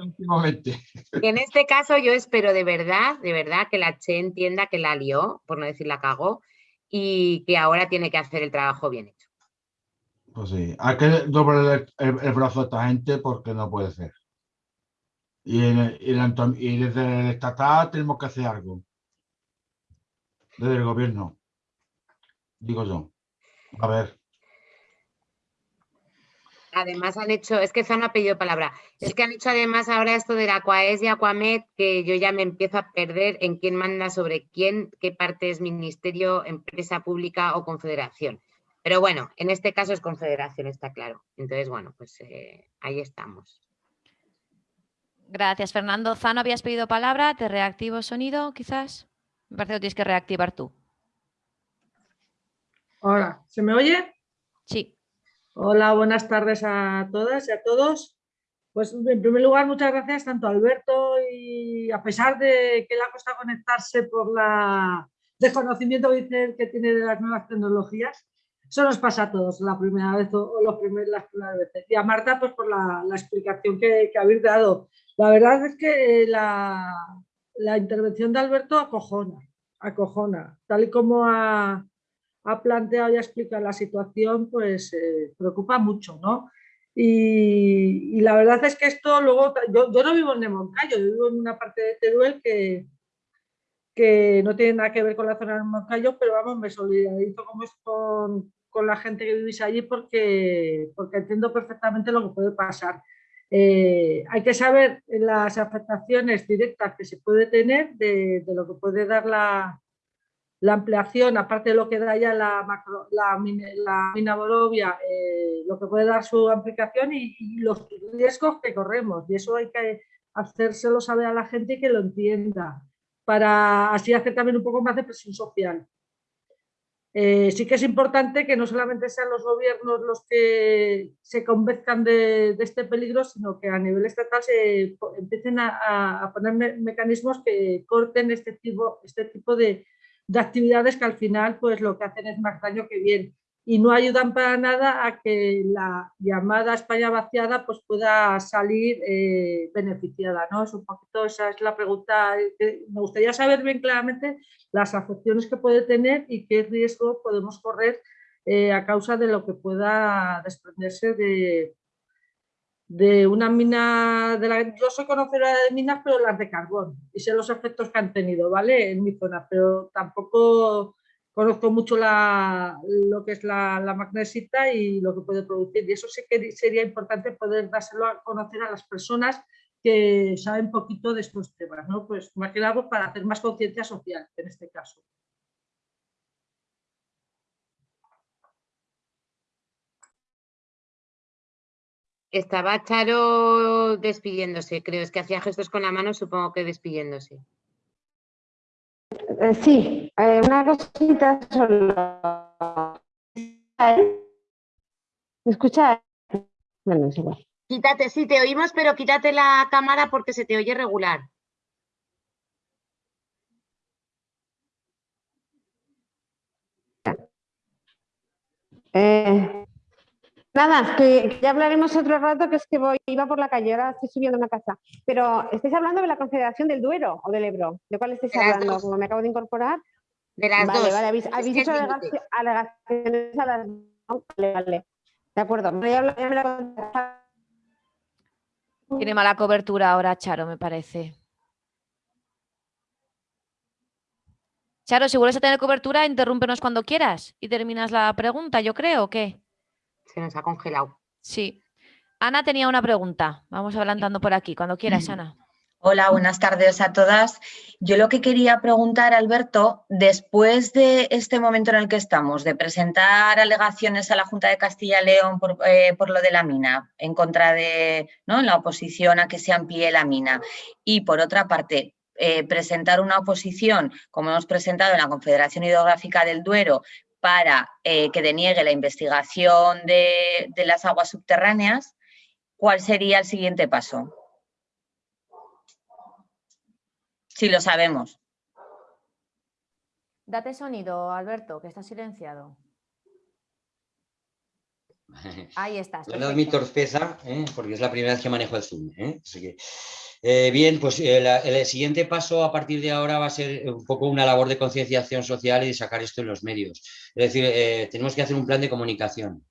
que, en este caso yo espero de verdad, de verdad que la Che entienda que la lió, por no decir la cagó, y que ahora tiene que hacer el trabajo bien hecho. Pues sí, hay que doblar el, brazo a esta gente porque no puede ser. Y, y desde el estatal tenemos que hacer algo desde el gobierno, digo yo. A ver. Además han hecho, es que Zano ha pedido palabra, es que han hecho además ahora esto de la Aquaes y Aquamed, que yo ya me empiezo a perder en quién manda sobre quién, qué parte es ministerio, empresa pública o confederación. Pero bueno, en este caso es confederación, está claro. Entonces, bueno, pues eh, ahí estamos. Gracias, Fernando. Zano, habías pedido palabra, te reactivo sonido, quizás. Me parece que lo tienes que reactivar tú. Hola, ¿se me oye? Sí. Hola, buenas tardes a todas y a todos. Pues en primer lugar, muchas gracias tanto a Alberto y a pesar de que le ha costado conectarse por la desconocimiento que tiene de las nuevas tecnologías, eso nos pasa a todos la primera vez o los las primeras veces. Y a Marta, pues por la, explicación que, que habéis dado. La verdad es que la, la intervención de Alberto acojona, acojona. Tal y como ha, planteado y ha explicado la situación, pues eh, preocupa mucho, ¿no? Y, la verdad es que esto luego, yo, no vivo en Moncayo, yo vivo en una parte de Teruel que, que no tiene nada que ver con la zona de Moncayo, pero vamos, me solidarizo con, con la gente que vivís allí porque, porque entiendo perfectamente lo que puede pasar. Eh, hay que saber las afectaciones directas que se puede tener de, lo que puede dar la, la ampliación, aparte de lo que da ya la, macro, la, mina Borovia, eh, lo que puede dar su aplicación y, los riesgos que corremos. Y eso hay que hacérselo saber a la gente y que lo entienda, para así hacer también un poco más de presión social. Eh, sí que es importante que no solamente sean los gobiernos los que se convenzcan de, este peligro, sino que a nivel estatal se empiecen a, poner mecanismos que corten este tipo, este tipo de, de actividades que al final pues lo que hacen es más daño que bien y no ayudan para nada a que la llamada España vaciada pues pueda salir eh, beneficiada. ¿no? Es un poquito, esa es la pregunta. Que me gustaría saber bien claramente las afecciones que puede tener y qué riesgo podemos correr eh, a causa de lo que pueda desprenderse de, de una mina, de la, yo soy de minas, pero las de carbón, y sé los efectos que han tenido, ¿vale? En mi zona, pero tampoco conozco mucho la, lo que es la, magnesita y lo que puede producir, y eso sí que sería importante poder dárselo a conocer a las personas que saben poquito de estos temas, ¿no? Pues más que nada para hacer más conciencia social, en este caso. Estaba Charo despidiéndose, creo, es que hacía gestos con la mano, supongo que despidiéndose. Eh, sí, eh, una cosita solo. ¿Me escuchas? Bueno, es igual. Quítate, sí, te oímos, pero quítate la cámara porque se te oye regular. Eh, Nada, que ya hablaremos otro rato, que es que voy, iba por la calle, ahora estoy subiendo a una casa. Pero, ¿estáis hablando de la Confederación del Duero o del Ebro? ¿De cuál estáis hablando? Como me acabo de incorporar. De las vale, dos. Vale, habéis, habéis hecho alegaciones a las Vale, vale. De acuerdo. Ya, ya me la... Tiene mala cobertura ahora, Charo, me parece. Charo, si vuelves a tener cobertura, interrúmpenos cuando quieras y terminas la pregunta, yo creo, ¿o qué? Se nos ha congelado. Sí. Ana tenía una pregunta. Vamos adelantando por aquí. Cuando quieras, Ana. Hola, buenas tardes a todas. Yo lo que quería preguntar, Alberto, después de este momento en el que estamos, de presentar alegaciones a la Junta de Castilla y León por, eh, lo de la mina, en contra de ¿no? la oposición a que se amplíe la mina, y por otra parte, eh, presentar una oposición, como hemos presentado en la Confederación Hidrográfica del Duero, para eh, que deniegue la investigación de, las aguas subterráneas, ¿cuál sería el siguiente paso? Si lo sabemos. Date sonido, Alberto, que está silenciado. Ahí estás. No mi torpeza, ¿eh? porque es la primera vez que manejo el Zoom. ¿eh? Eh, bien, pues eh, el siguiente paso a partir de ahora va a ser un poco una labor de concienciación social y de sacar esto en los medios. Es decir, eh, tenemos que hacer un plan de comunicación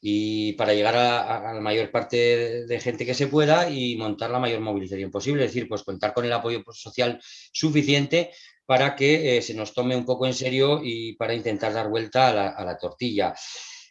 y para llegar a, la mayor parte de, gente que se pueda y montar la mayor movilización posible. Es decir, pues contar con el apoyo social suficiente para que se nos tome un poco en serio y para intentar dar vuelta a la tortilla.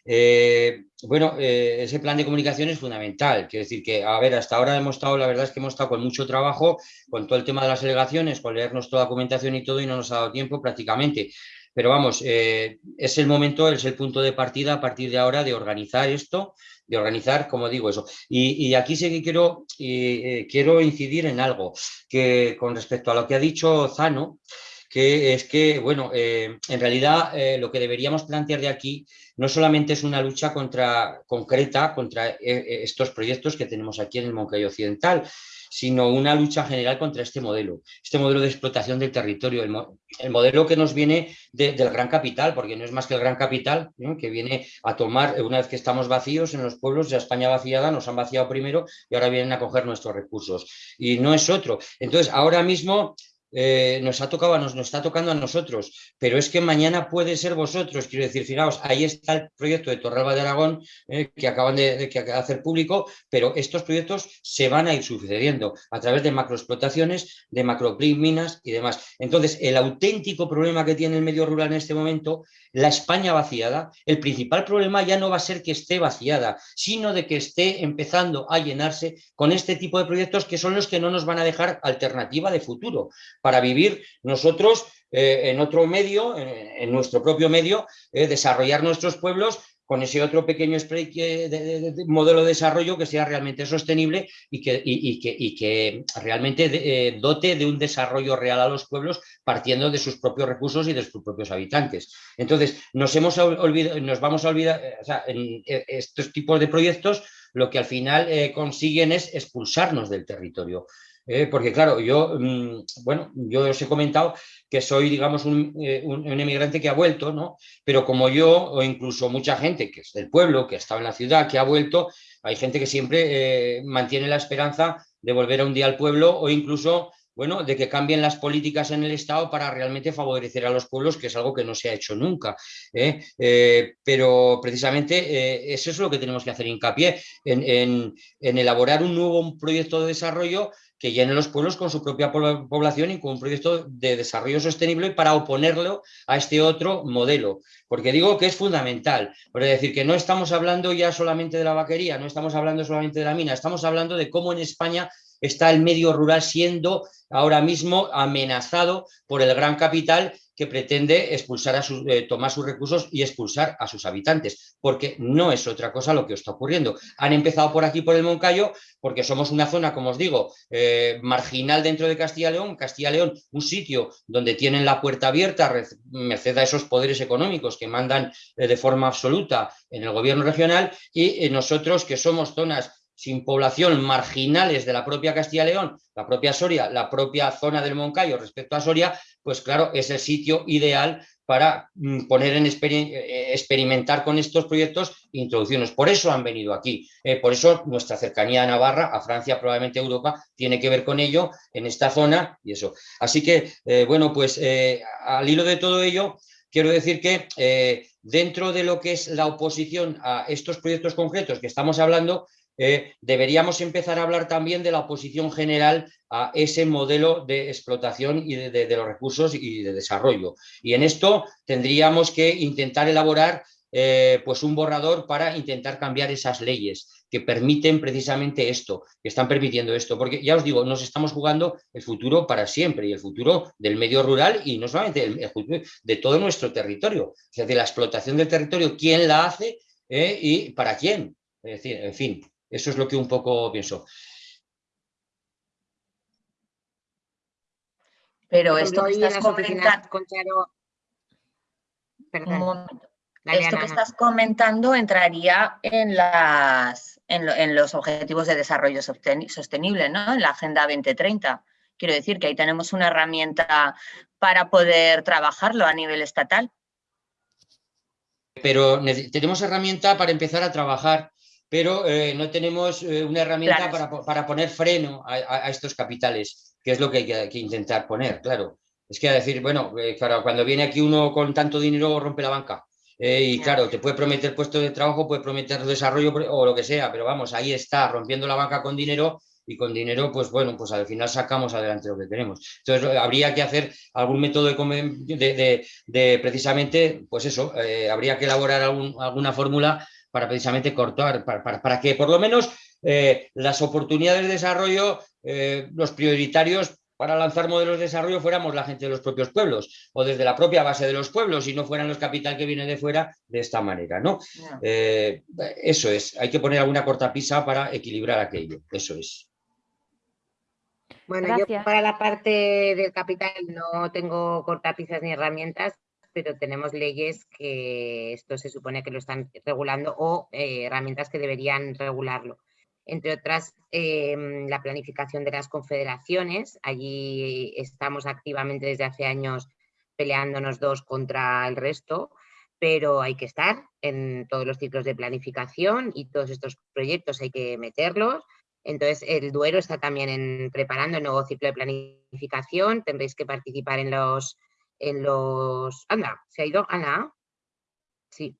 Eh, bueno, eh, ese plan de comunicación es fundamental. Quiero decir que, a ver, hasta ahora hemos estado, la verdad es que hemos estado con mucho trabajo, con todo el tema de las delegaciones, con leernos toda la documentación y todo, y no nos ha dado tiempo prácticamente. Pero vamos, eh, es el momento, es el punto de partida a partir de ahora de organizar esto, de organizar, como digo, eso. Y, aquí sí que quiero, quiero incidir en algo, que con respecto a lo que ha dicho Zano, que es que, bueno, eh, en realidad eh, lo que deberíamos plantear de aquí no solamente es una lucha contra, concreta contra eh, estos proyectos que tenemos aquí en el Moncayo Occidental, sino una lucha general contra este modelo, este modelo de explotación del territorio, el, modelo que nos viene del gran capital, porque no es más que el gran capital, que viene a tomar, una vez que estamos vacíos en los pueblos, de España vaciada, nos han vaciado primero y ahora vienen a coger nuestros recursos. Y no es otro. Entonces, ahora mismo eh, nos ha tocado, nos, está tocando a nosotros, pero es que mañana puede ser vosotros, quiero decir, fijaos, ahí está el proyecto de Torralba de Aragón eh, que acaban de, hacer público, pero estos proyectos se van a ir sucediendo a través de macroexplotaciones, de macrominas y demás. Entonces, el auténtico problema que tiene el medio rural en este momento, la España vaciada, el principal problema ya no va a ser que esté vaciada, sino de que esté empezando a llenarse con este tipo de proyectos que son los que no nos van a dejar alternativa de futuro para vivir nosotros eh, en otro medio, en, nuestro propio medio, eh, desarrollar nuestros pueblos con ese otro pequeño modelo de desarrollo que sea realmente sostenible y que, realmente eh, dote de un desarrollo real a los pueblos partiendo de sus propios recursos y de sus propios habitantes. Entonces, nos, hemos olvidado, nos vamos a olvidar, estos tipos de proyectos lo que al final consiguen es expulsarnos del territorio. ¿Eh? porque claro, yo, mm, bueno, yo os he comentado que soy, digamos, eh, un, emigrante que ha vuelto, ¿no? Pero como yo, o incluso mucha gente que es del pueblo, que ha estado en la ciudad, que ha vuelto, hay gente que siempre eh, mantiene la esperanza de volver a un día al pueblo o incluso bueno, de que cambien las políticas en el Estado para realmente favorecer a los pueblos, que es algo que no se ha hecho nunca. pero precisamente eso es lo que tenemos que hacer hincapié, en, en, elaborar un nuevo proyecto de desarrollo que llenen los pueblos con su propia población y con un proyecto de desarrollo sostenible para oponerlo a este otro modelo. Porque digo que es fundamental, es decir, que no estamos hablando ya solamente de la vaquería, no estamos hablando solamente de la mina, estamos hablando de cómo en España está el medio rural siendo ahora mismo amenazado por el gran capital que pretende expulsar a sus, eh, tomar sus recursos y expulsar a sus habitantes, porque no es otra cosa lo que está ocurriendo. Han empezado por aquí, por el Moncayo, porque somos una zona, como os digo, eh, marginal dentro de Castilla Castilla León, un sitio donde tienen la puerta abierta, merced a esos poderes económicos que mandan eh, de forma absoluta en el gobierno regional, y nosotros que somos zonas sin población, marginales de la propia Castilla León, la propia Soria, la propia zona del Moncayo respecto a Soria, pues claro, es el sitio ideal para mm, poner en eh, experimentar con estos proyectos e introducirnos. Por eso han venido aquí, eh, por eso nuestra cercanía a Navarra, a Francia, probablemente a Europa, tiene que ver con ello en esta zona y eso. Así que, eh, bueno, pues al hilo de todo ello, quiero decir que dentro de lo que es la oposición a estos proyectos concretos que estamos hablando, eh, deberíamos empezar a hablar también de la oposición general a ese modelo de explotación y de, los recursos y de desarrollo. Y en esto tendríamos que intentar elaborar eh, pues un borrador para intentar cambiar esas leyes que permiten precisamente esto, que están permitiendo esto, porque ya os digo, nos estamos jugando el futuro para siempre y el futuro del medio rural y no solamente de todo nuestro territorio, o sea, de la explotación del territorio, quién la hace eh, y para quién. Es decir, en fin, eso es lo que un poco pienso. Pero esto que estás comentando... Esto que estás comentando entraría en, las, en, los objetivos de desarrollo sostenible, ¿no? En la Agenda 2030. Quiero decir que ahí tenemos una herramienta para poder trabajarlo a nivel estatal. Pero tenemos herramienta para empezar a trabajar pero eh, no tenemos eh, una herramienta para, poner freno a, estos capitales, que es lo que hay que, intentar poner, claro. Es que a decir, bueno, eh, cuando viene aquí uno con tanto dinero rompe la banca. y claro, te puede prometer puesto de trabajo, puede prometer desarrollo o lo que sea, pero vamos, ahí está, rompiendo la banca con dinero y con dinero, pues bueno, pues al final sacamos adelante lo que tenemos. Entonces, habría que hacer algún método de, de, precisamente, pues eso, habría que elaborar alguna fórmula para precisamente cortar, para, que por lo menos eh, las oportunidades de desarrollo, eh, los prioritarios para lanzar modelos de desarrollo fuéramos la gente de los propios pueblos o desde la propia base de los pueblos y no fueran los capital que vienen de fuera de esta manera. ¿no? Eh, eso es, hay que poner alguna cortapisa para equilibrar aquello, eso es. Bueno, yo para la parte del capital no tengo cortapisas ni herramientas, pero tenemos leyes que esto se supone que lo están regulando o eh, herramientas que deberían regularlo. Entre otras, em, la planificación de las confederaciones. Allí estamos activamente desde hace años peleándonos dos contra el resto, pero hay que estar en todos los ciclos de planificación y todos estos proyectos hay que meterlos. Entonces, el Duero está también en, preparando el nuevo ciclo de planificación. Tendréis que participar en los en los... Anda, ¿se ha ido Ana? Sí.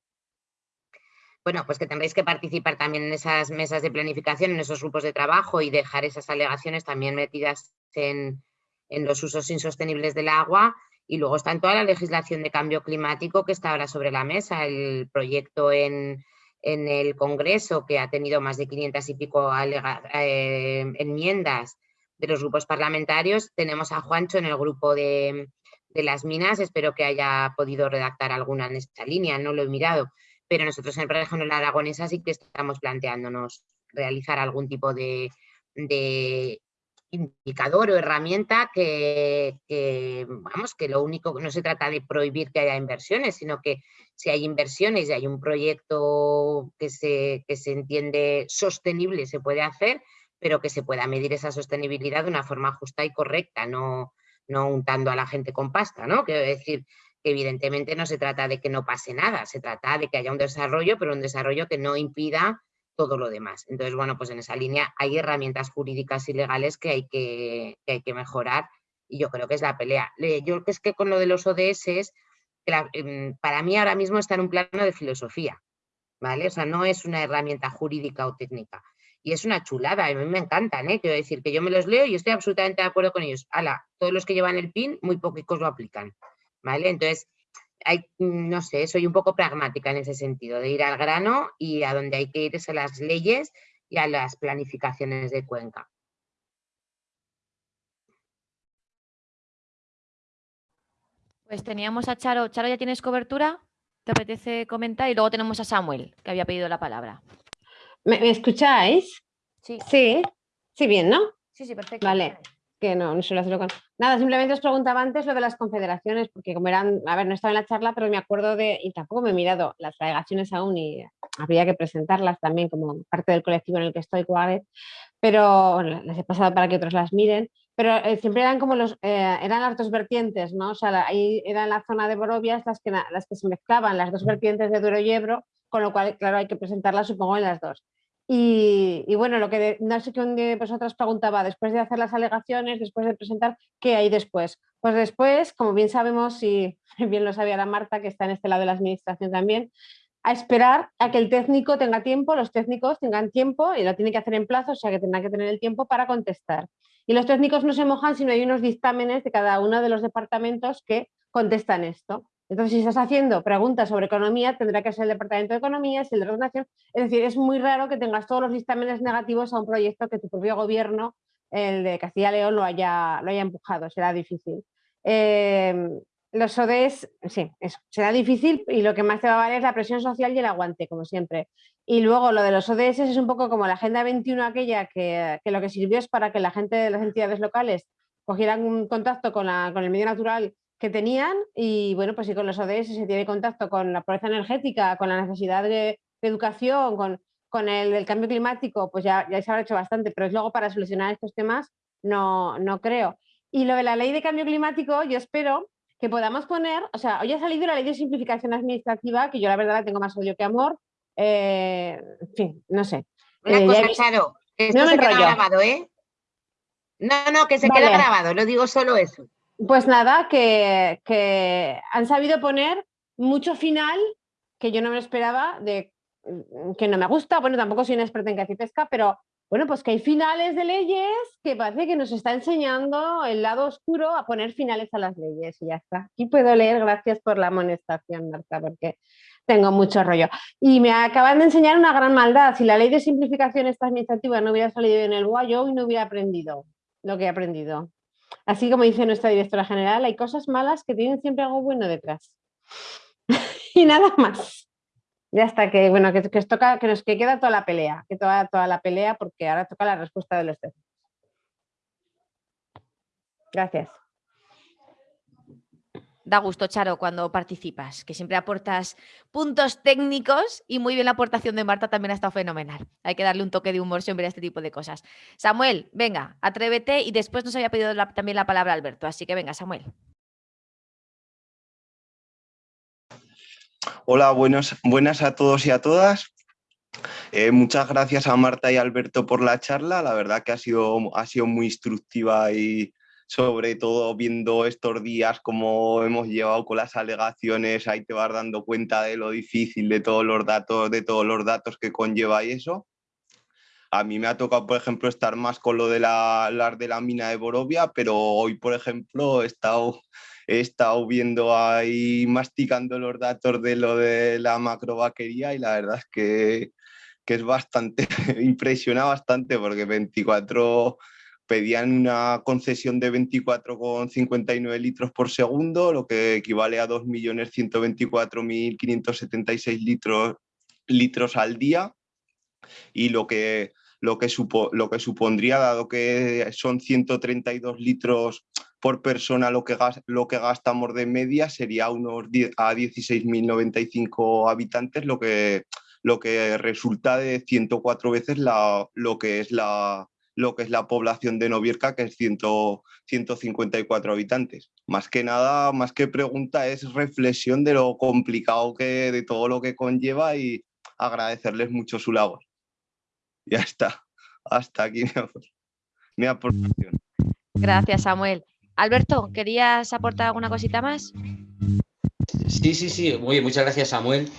Bueno, pues que tendréis que participar también en esas mesas de planificación, en esos grupos de trabajo y dejar esas alegaciones también metidas en, los usos insostenibles del agua. Y luego está en toda la legislación de cambio climático que está ahora sobre la mesa, el proyecto en, el Congreso que ha tenido más de 500 y pico eh, enmiendas de los grupos parlamentarios. Tenemos a Juancho en el grupo de, de las minas, espero que haya podido redactar alguna en esta línea, no lo he mirado, pero nosotros en la Aragonesa sí que estamos planteándonos realizar algún tipo de, indicador o herramienta que, vamos, que lo único, no se trata de prohibir que haya inversiones, sino que si hay inversiones y hay un proyecto que se, que se entiende sostenible, se puede hacer, pero que se pueda medir esa sostenibilidad de una forma justa y correcta, no, no untando a la gente con pasta, ¿no? Quiero decir que evidentemente no se trata de que no pase nada, se trata de que haya un desarrollo, pero un desarrollo que no impida todo lo demás. Entonces, bueno, pues en esa línea hay herramientas jurídicas y legales que hay que, hay que mejorar y yo creo que es la pelea. Yo creo que es que con lo de los ODS, em, para mí ahora mismo está en un plano de filosofía, ¿vale? O sea, no es una herramienta jurídica o técnica y es una chulada, a mí me encantan, ¿eh? quiero decir que yo me los leo y estoy absolutamente de acuerdo con ellos. Ala, todos los que llevan el PIN, muy pocos lo aplican, ¿vale? Entonces, hay, no sé, soy un poco pragmática en ese sentido, de ir al grano y a donde hay que ir es a las leyes y a las planificaciones de Cuenca. Pues teníamos a Charo. Charo, ¿ya tienes cobertura? ¿Te apetece comentar? Y luego tenemos a Samuel, que había pedido la palabra. ¿Me, escucháis? Sí. Sí, sí, bien, ¿no? Sí, sí, perfecto. Vale, que no, no suelo hacerlo con... Nada, simplemente os preguntaba antes lo de las confederaciones, porque como eran, a ver, no estaba en la charla, pero me acuerdo de, y tampoco me he mirado las delegaciones aún y habría que presentarlas también como parte del colectivo en el que estoy, Coaget, pero las he pasado para que otros las miren, pero eh, siempre eran como los, eh, eran las dos vertientes, ¿no? O sea, ahí eran la zona de Borobias las que, las que se mezclaban, las dos vertientes de Duero y Ebro, con lo cual, claro, hay que presentarlas supongo en las dos. Y, bueno, lo que no sé quién de vosotras preguntaba, después de hacer las alegaciones, después de presentar, ¿qué hay después? Pues después, como bien sabemos, y [LAUGHS] bien lo sabía la Marta, que está en este lado de la administración también, a esperar a que el técnico tenga tiempo, los técnicos tengan tiempo y lo tiene que hacer en plazo, o sea que tendrán que tener el tiempo para contestar. Y los técnicos no se mojan si no hay unos dictámenes de cada uno de los departamentos que contestan esto. Entonces, si estás haciendo preguntas sobre economía, tendrá que ser el Departamento de Economía, si el de Relación. Es decir, es muy raro que tengas todos los dictámenes negativos a un proyecto que tu propio gobierno, el de Castilla y León, lo haya, lo haya empujado. Será difícil. Em, los ODS, sí, eso, será difícil y lo que más te va a valer es la presión social y el aguante, como siempre. Y luego lo de los ODS es un poco como la Agenda 21 aquella que, que lo que sirvió es para que la gente de las entidades locales cogieran un contacto con, la, con el medio natural que tenían y bueno, pues si con los ODS se tiene contacto con la pobreza energética, con la necesidad de, educación, con, con el, cambio climático, pues ya, ya se ha hecho bastante, pero es luego para solucionar estos temas no, no creo. Y lo de la ley de cambio climático, yo espero que podamos poner, o sea, hoy ha salido la ley de simplificación administrativa, que yo la verdad la tengo más odio que amor, eh, en fin, no sé. Una eh, cosa, Charo, esto no se queda grabado, ¿eh? No, no, que se queda grabado, lo digo solo eso. Pues nada, que, han sabido poner mucho final que yo no me esperaba, mm, que no me gusta, bueno, tampoco soy una experta en caza y pesca, pero bueno, pues que hay finales de leyes que parece que nos está enseñando el lado oscuro a poner finales a las leyes y ya está. Aquí puedo leer, gracias por la amonestación, Marta, porque tengo mucho rollo. Y me acaban de enseñar una gran maldad. Si la ley de simplificación esta administrativa no hubiera salido en el guayo, y no hubiera aprendido lo que he aprendido. Así como dice nuestra directora general, hay cosas malas que tienen siempre algo bueno detrás. [LAUGHS] y nada más. Ya está, que bueno, que, que, toca, que nos que queda toda la pelea, que toda, toda la pelea, porque ahora toca la respuesta de los técnicos. Gracias. Da gusto, Charo, cuando participas, que siempre aportas puntos técnicos y muy bien la aportación de Marta también ha estado fenomenal. Hay que darle un toque de humor siempre a este tipo de cosas. Samuel, venga, atrévete y después nos había pedido también la palabra Alberto, así que venga, Samuel. Hola, buenas a todos y a todas. Eh, muchas gracias a Marta y Alberto por la charla. La verdad que ha sido, ha sido muy instructiva y, sobre todo viendo estos días cómo hemos llevado con las alegaciones, ahí te vas dando cuenta de lo difícil de todos los datos, de todos los datos que conlleva y eso. A mí me ha tocado, por ejemplo, estar más con lo de la, las de la mina de Borovia, pero hoy, por ejemplo, he estado, he estado viendo ahí, masticando los datos de lo de la macrovaquería y la verdad es que, que es bastante, [LAUGHS] impresiona bastante porque 24 pedían una concesión de 24,59 litros por segundo, lo que equivale a 2.124.576 litros, litros al día. Y lo que, lo, que lo que supondría, dado que son 132 litros por persona lo que, lo que gastamos de media, sería unos a 16.095 habitantes, lo que, lo que resulta de 104 veces la, lo que es la, lo que es la población de Novierca, que es 154 habitantes. Más que nada, más que pregunta, es reflexión de lo complicado que, de todo lo que conlleva y agradecerles mucho su labor. Ya está, hasta aquí mi, aportación. Gracias, Samuel. Alberto, ¿querías aportar alguna cosita más? Sí, sí, sí, muy muchas gracias, Samuel.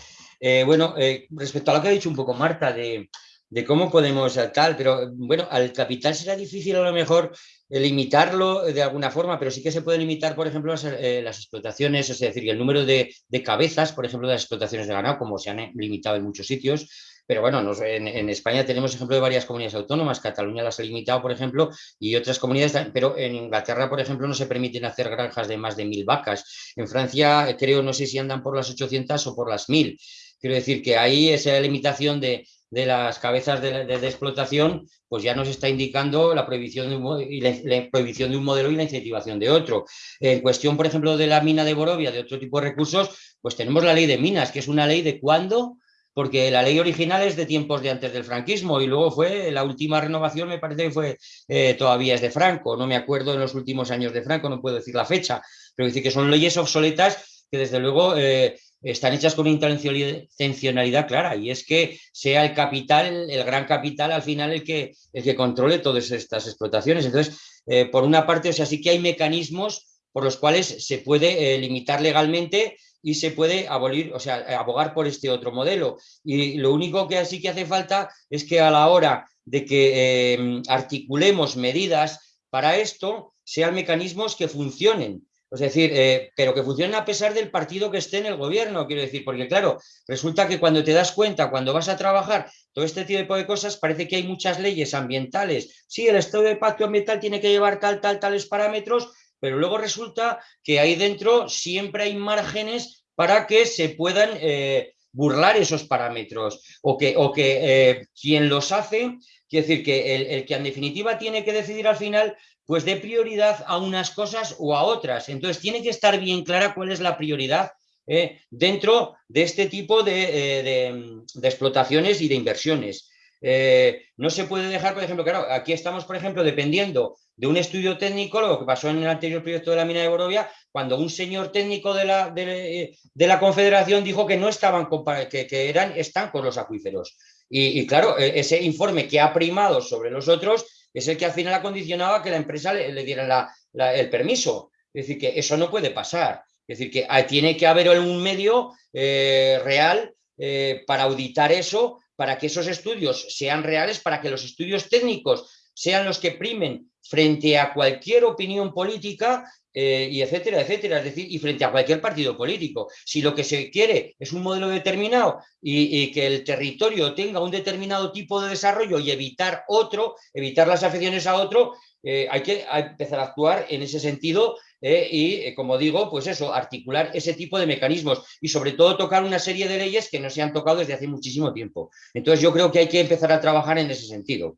Eh, bueno, eh, respecto a lo que ha dicho un poco Marta de, de cómo podemos tal, pero bueno, al capital será difícil a lo mejor eh, limitarlo de alguna forma, pero sí que se puede limitar, por ejemplo, las, eh, explotaciones, es decir, el número de, cabezas, por ejemplo, de las explotaciones de ganado, como se han eh, limitado en muchos sitios, pero bueno, en, España tenemos ejemplo de varias comunidades autónomas, Cataluña las ha limitado, por ejemplo, y otras comunidades, pero en Inglaterra, por ejemplo, no se permiten hacer granjas de más de mil vacas. En Francia, creo, no sé si andan por las 800 o por las mil. Quiero decir que ahí esa limitación de, de las cabezas de, explotación, pues ya nos está indicando la prohibición, de un, de un modelo y la incentivación de otro. En cuestión, por ejemplo, de la mina de Borovia, de otro tipo de recursos, pues tenemos la ley de minas, que es una ley de cuándo, porque la ley original es de tiempos de antes del franquismo y luego fue, la última renovación me parece que fue, eh, todavía es de Franco, no me acuerdo en los últimos años de Franco, no puedo decir la fecha, pero decir que son leyes obsoletas que desde luego eh, están hechas con intencionalidad clara y es que sea el capital, el gran capital al final el que, el que controle todas estas explotaciones. Entonces, eh, por una parte, o sea, sí que hay mecanismos por los cuales se puede eh, limitar legalmente y se puede abolir, o sea, abogar por este otro modelo. Y lo único que sí que hace falta es que a la hora de que eh, articulemos medidas para esto, sean mecanismos que funcionen es decir, eh, pero que funcionen a pesar del partido que esté en el gobierno, quiero decir, porque claro, resulta que cuando te das cuenta, cuando vas a trabajar todo este tipo de cosas, parece que hay muchas leyes ambientales. Sí, el estado de pacto ambiental tiene que llevar tal, tal, tales parámetros, pero luego resulta que ahí dentro siempre hay márgenes para que se puedan eh, burlar esos parámetros o que, o que eh, quien los hace, quiere decir que el, que en definitiva tiene que decidir al final pues dé prioridad a unas cosas o a otras. Entonces tiene que estar bien clara cuál es la prioridad eh, dentro de este tipo de, eh, explotaciones y de inversiones. Eh, no se puede dejar, por ejemplo, claro, aquí estamos, por ejemplo, dependiendo de un estudio técnico, lo que pasó en el anterior proyecto de la mina de Borovia, cuando un señor técnico de la, de, la Confederación dijo que no estaban, que, que eran con los acuíferos. Y, y, claro, e, ese informe que ha primado sobre los otros es el que al final acondicionaba que la empresa le, diera el permiso. Es decir, que eso no puede pasar. Es decir, que tiene que haber un medio eh, real eh, para auditar eso, para que esos estudios sean reales, para que los estudios técnicos sean los que primen frente a cualquier opinión política eh, y etcétera, etcétera, es decir, y frente a cualquier partido político. Si lo que se quiere es un modelo determinado y, que el territorio tenga un determinado tipo de desarrollo y evitar otro, evitar las afecciones a otro, eh, hay que empezar a actuar en ese sentido eh, y, como digo, pues eso, articular ese tipo de mecanismos y sobre todo tocar una serie de leyes que no se han tocado desde hace muchísimo tiempo. Entonces yo creo que hay que empezar a trabajar en ese sentido.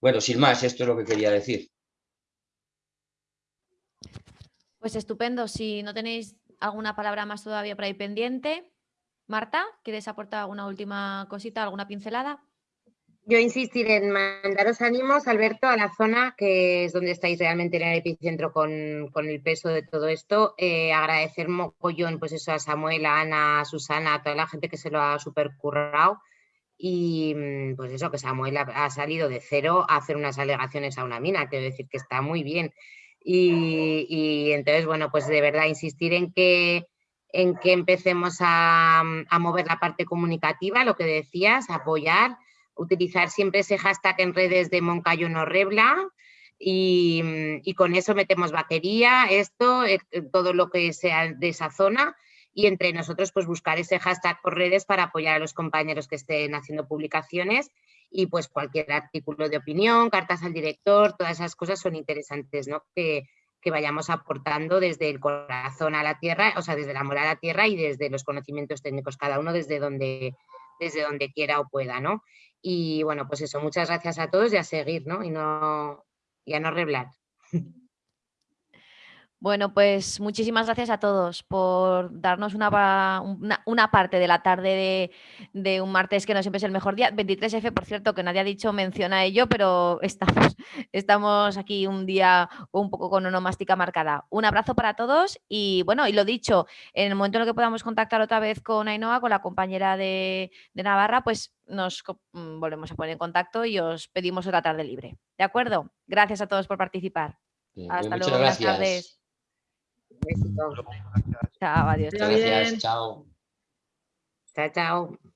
Bueno, sin más, esto es lo que quería decir. Pues estupendo. Si no tenéis alguna palabra más todavía por ahí pendiente. Marta, ¿quieres aportar alguna última cosita, alguna pincelada? Yo insistiré en mandaros ánimos, Alberto, a la zona que es donde estáis realmente en el epicentro con, el peso de todo esto. Eh, agradecer mogollón pues eso, a Samuel, a Ana, a Susana, a toda la gente que se lo ha supercurrado. Y mm, pues eso, que Samuel ha, salido de cero a hacer unas alegaciones a una mina, quiero decir que está muy bien. Y, entonces, bueno, pues de verdad insistir en que, en que empecemos a, mover la parte comunicativa, lo que decías, apoyar, utilizar siempre ese hashtag en redes de Moncayo no rebla y, y, con eso metemos batería, esto, eh, todo lo que sea de esa zona y entre nosotros pues buscar ese hashtag por redes para apoyar a los compañeros que estén haciendo publicaciones y pues cualquier artículo de opinión, cartas al director, todas esas cosas son interesantes, ¿no? Que, que vayamos aportando desde el corazón a la tierra, o sea, desde el amor a la tierra y desde los conocimientos técnicos, cada uno desde donde, desde donde quiera o pueda, ¿no? Y bueno, pues eso, muchas gracias a todos y a seguir, ¿no? Y, no, y a no reblar. [LAUGHS] Bueno, pues muchísimas gracias a todos por darnos una, una, parte de la tarde de, un martes que no siempre es el mejor día. 23F, por cierto, que nadie ha dicho, menciona ello, pero estamos, [LAUGHS] estamos aquí un día un poco con onomástica marcada. Un abrazo para todos y bueno, y lo dicho, en el momento en el que podamos contactar otra vez con Ainhoa, con la compañera de, Navarra, pues nos mm, volvemos a poner en contacto y os pedimos otra tarde libre. ¿De acuerdo? Gracias a todos por participar. Hasta luego, buenas tardes. Besito. Chao, adiós. Gracias, chao. Chao, chao.